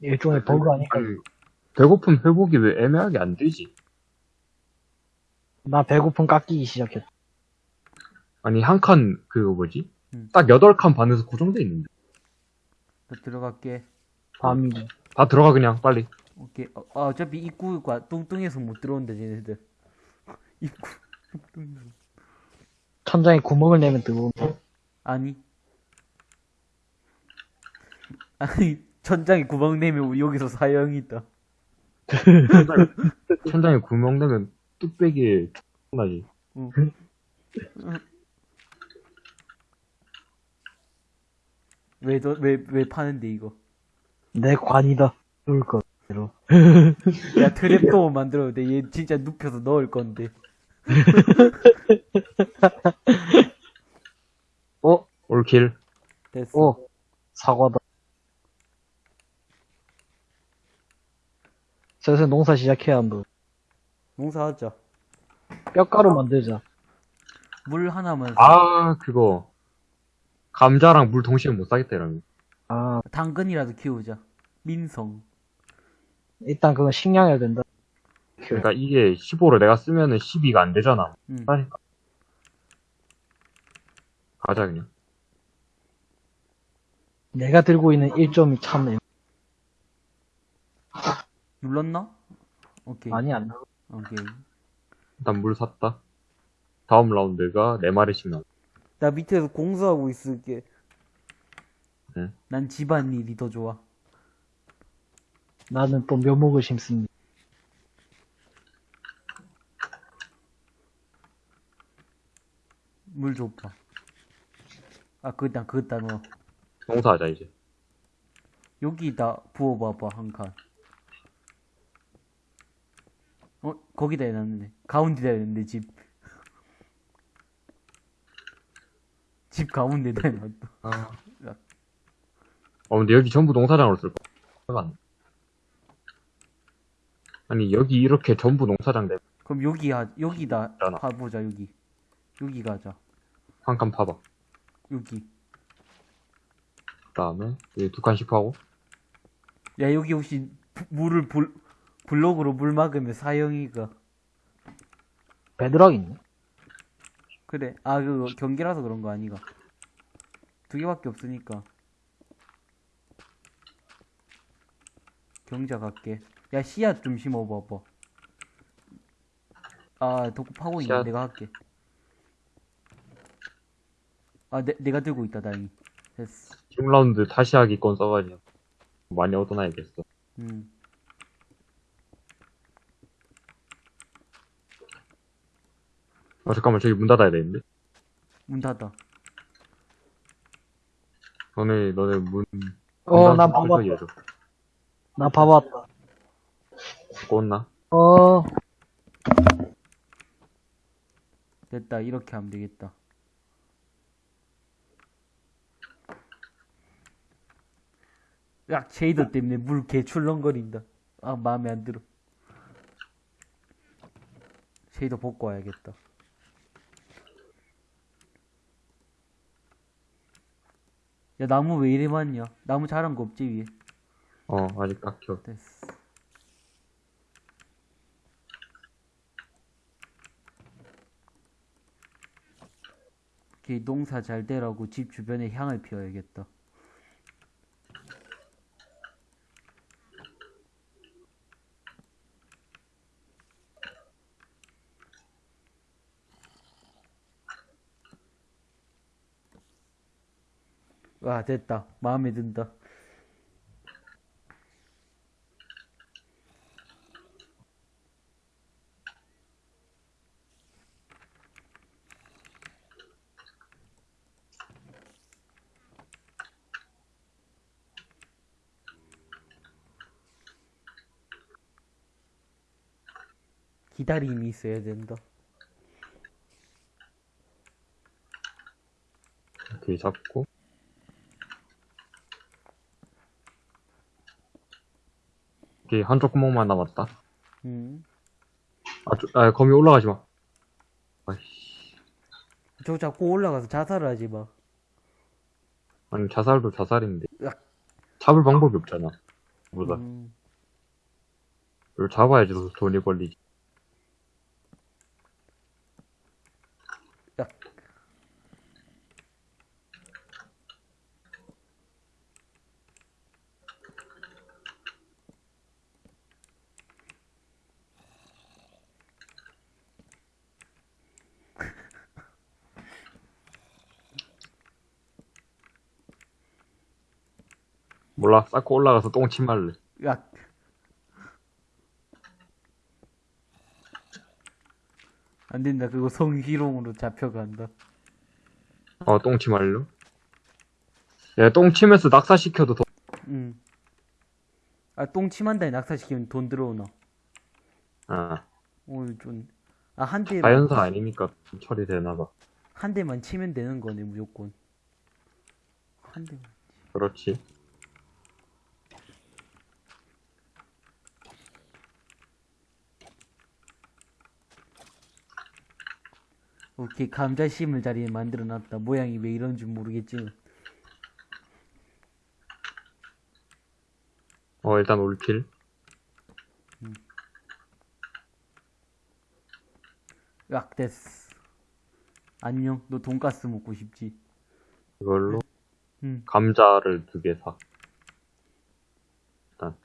일종의 버그 아닐까? 아니, 배고픔 회복이 왜 애매하게 안 되지? 나 배고픔 깎이기 시작했다. 아니 한 칸 그거 뭐지? 음. 딱 여덟 칸 반에서 고정돼 있는데. 나 들어갈게. 밤이. 다 들어가 그냥 빨리. 오케이. 어, 아, 어차피 입구가 뚱뚱해서 못 들어온다, 쟤네들. 입구. 뚱뚱해서. 천장에 구멍을 내면 들어온다. 아니. 아니, 천장에 구멍 내면 우리 여기서 사형이 있다. 천장에 구멍 내면 뚝배기에 나지. 응. 왜, 더, 왜, 왜 파는데, 이거? 내 관이다. 거. 대로. 야, 트랩도 만들어도 돼. 얘 진짜 눕혀서 넣을 건데. 어? 올킬. 됐어. 어? 사과다. 슬슬 농사 시작해야 한다. 농사하자. 뼈가루 만들자. 물 하나만. 아, 그거. 감자랑 물 동시에 못 사겠다, 이러면. 아, 당근이라도 키우자. 민성. 일단 그건 식량해야 된다. 그러니까 이게 15를 내가 쓰면은 12가 안 되잖아. 응. 그러니까. 가자, 그냥. 내가 들고 있는 1점이 참, 애- 눌렀나? 오케이. 많이 안 나. 오케이. 일단 물 샀다. 다음 라운드가 4마리씩 나와. 나 밑에서 공수하고 있을게. 응. 난 집안일이 더 좋아. 나는 또 묘목을 심습니다. 물 줘봐. 아, 그다, 그다 넣어. 농사하자, 이제. 여기다 부어봐봐, 한 칸. 어, 거기다 해놨네. 가운데다 해놨네, 집. 집 가운데다 해놨다. 아. 어, 근데 여기 전부 농사장으로 쓸 거야. 아니, 여기 이렇게 전부 농사장 돼. 그럼 여기 하, 여기다 있잖아. 파보자, 여기. 여기 가자. 한 칸 파봐. 여기. 그 다음에, 여기 두 칸씩 파고. 야, 여기 혹시 부- 물을 불, 블록으로 물 막으면 사형이가. 베드락 있네. 그래. 아, 그거 경기라서 그런 거 아니가. 두 개밖에 없으니까. 경자 갈게. 야, 씨앗 좀 심어봐봐. 아, 덕구 파고 있네. 씨앗. 내가 할게. 아, 내, 내가 들고 있다, 다행히. 됐어. 지금 라운드 다시 하기 건 써가지고. 많이 얻어놔야겠어. 음. 아, 잠깐만, 저기 문 닫아야 되는데? 문 닫아. 너네, 너네 문, 어, 봐봤다. 해줘. 나 봐봤다. 꽂나? 어, 됐다. 이렇게 하면 되겠다. 야, 쉐이더 때문에 물 개 출렁거린다. 아, 마음에 안 들어. 쉐이더 벗고 와야겠다. 야, 나무 왜 이리 많냐? 나무 자란 거 없지, 위에? 어, 아직 깎여. 됐어. 오케이, 농사 잘 되라고 집 주변에 향을 피워야겠다. 와, 됐다. 마음에 든다. 기다림이 있어야 된다. 이렇게 잡고. 오케이, 한쪽 구멍만 남았다. 음. 아, 저, 아, 거미 올라가지 마. 아이씨. 저 자꾸 올라가서 자살하지 마. 아니, 자살도 자살인데. 으악. 잡을 방법이 없잖아. 보다. 음. 이걸 잡아야지 더 돈이 걸리지. 몰라, 쌓고 올라가서 똥 침 할래. 야. 안 된다. 그거 성희롱으로 잡혀간다. 어, 똥 침 할래? 야, 똥 치면서 낙사시켜도 더, 응. 아, 똥 침한다에 낙사시키면 돈 들어오나? 아, 오늘 좀, 아, 한 대, 자연사 아니니까 처리되나봐. 한 대만 치면 되는 거네, 무조건. 한 대만. 그렇지. 오케이, 감자 심을 자리에 만들어 놨다. 모양이 왜 이런 줄 모르겠지만. 어, 일단 올킬. 약 됐어. 안녕, 너 돈가스 먹고 싶지? 이걸로 응. 감자를 두 개 사. 일단.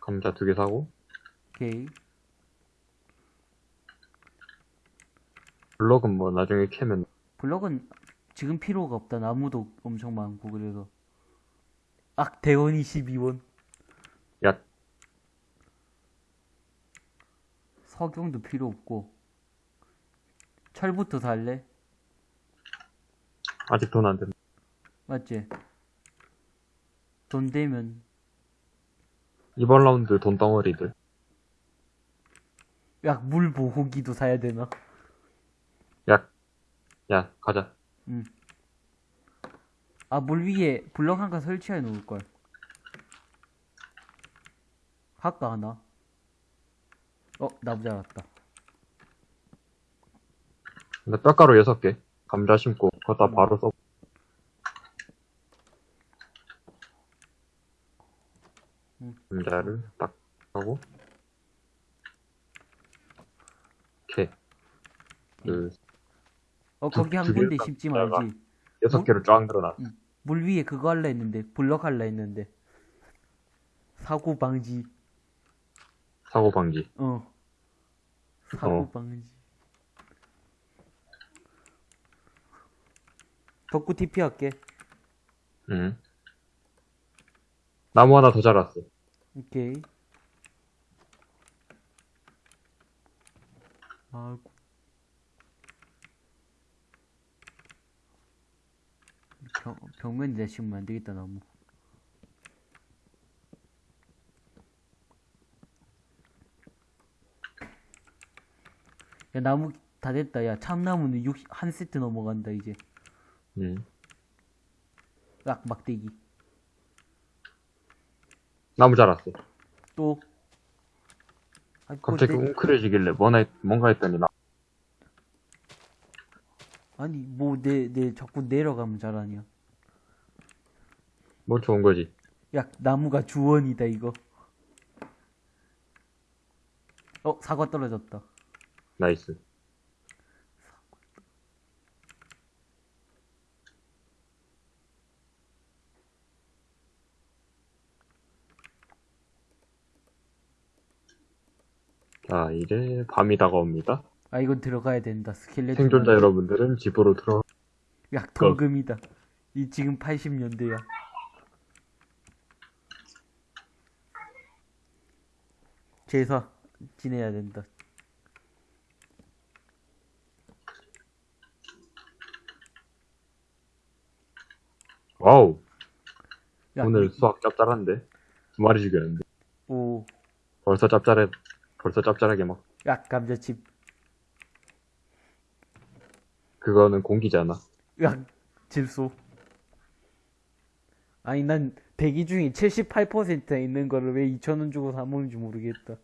감자 두 개 사고, 오케이. 블럭은 뭐 나중에 캐면, 블럭은 지금 필요가 없다. 나무도 엄청 많고, 그래서. 악, 대원이 12원. 야, 석영도 필요 없고. 철부터 살래? 아직 돈 안 된다. 맞지? 돈 되면, 이번 라운드 돈 덩어리들. 야, 물 보호기도 사야 되나? 야, 야, 가자. 아, 물 위에 블럭 한 칸 설치해 놓을걸. 할까, 하나? 어, 나무 자랐다. 근데 뼈가루 여섯 개. 감자 심고, 거기다 바로 써. 음. 감자를 딱 하고. 오케이. 그, 어, 거기 한두 군데 심지 딱 말지. 여섯 뭐? 개로 쫙 늘어났어. 물 위에 그거 할라 했는데, 블럭 할라 했는데. 사고 방지. 사고 방지. 어. 사고 어. 방지. 덕구 TP 할게. 응. 나무 하나 더 자랐어. 오케이. 아이고. 병, 벽면 내시면 안 되겠다, 나무. 야, 나무 다 됐다. 야, 참나무는 60, 한 세트 넘어간다, 이제. 응. 락, 막대기. 나무 자랐어. 또. 아, 갑자기 내- 웅크려지길래 뭐나 했- 뭔가 했더니 나 아니, 뭐, 내, 내, 자꾸 내려가면 잘하냐. 뭐 좋은 거지. 야, 나무가 주원이다, 이거. 어, 사과 떨어졌다. 나이스. 자, 이제 밤이 다가옵니다. 아, 이건 들어가야 된다. 스켈레톤. 생존자 여러분들은 집으로 들어. 야, 또 금이다. 이 지금 80년대야. 제사 지내야 된다. 와우, 야, 오늘 이- 수확 짭짤한데? 두 마리 죽였는데. 오, 벌써 짭짤해, 벌써 짭짤하게 막, 야, 감자칩. 그거는 공기잖아. 야, 질소. 아니, 난 대기 중에 78%에 있는 거를 왜 2,000원 주고 사 먹는지 모르겠다.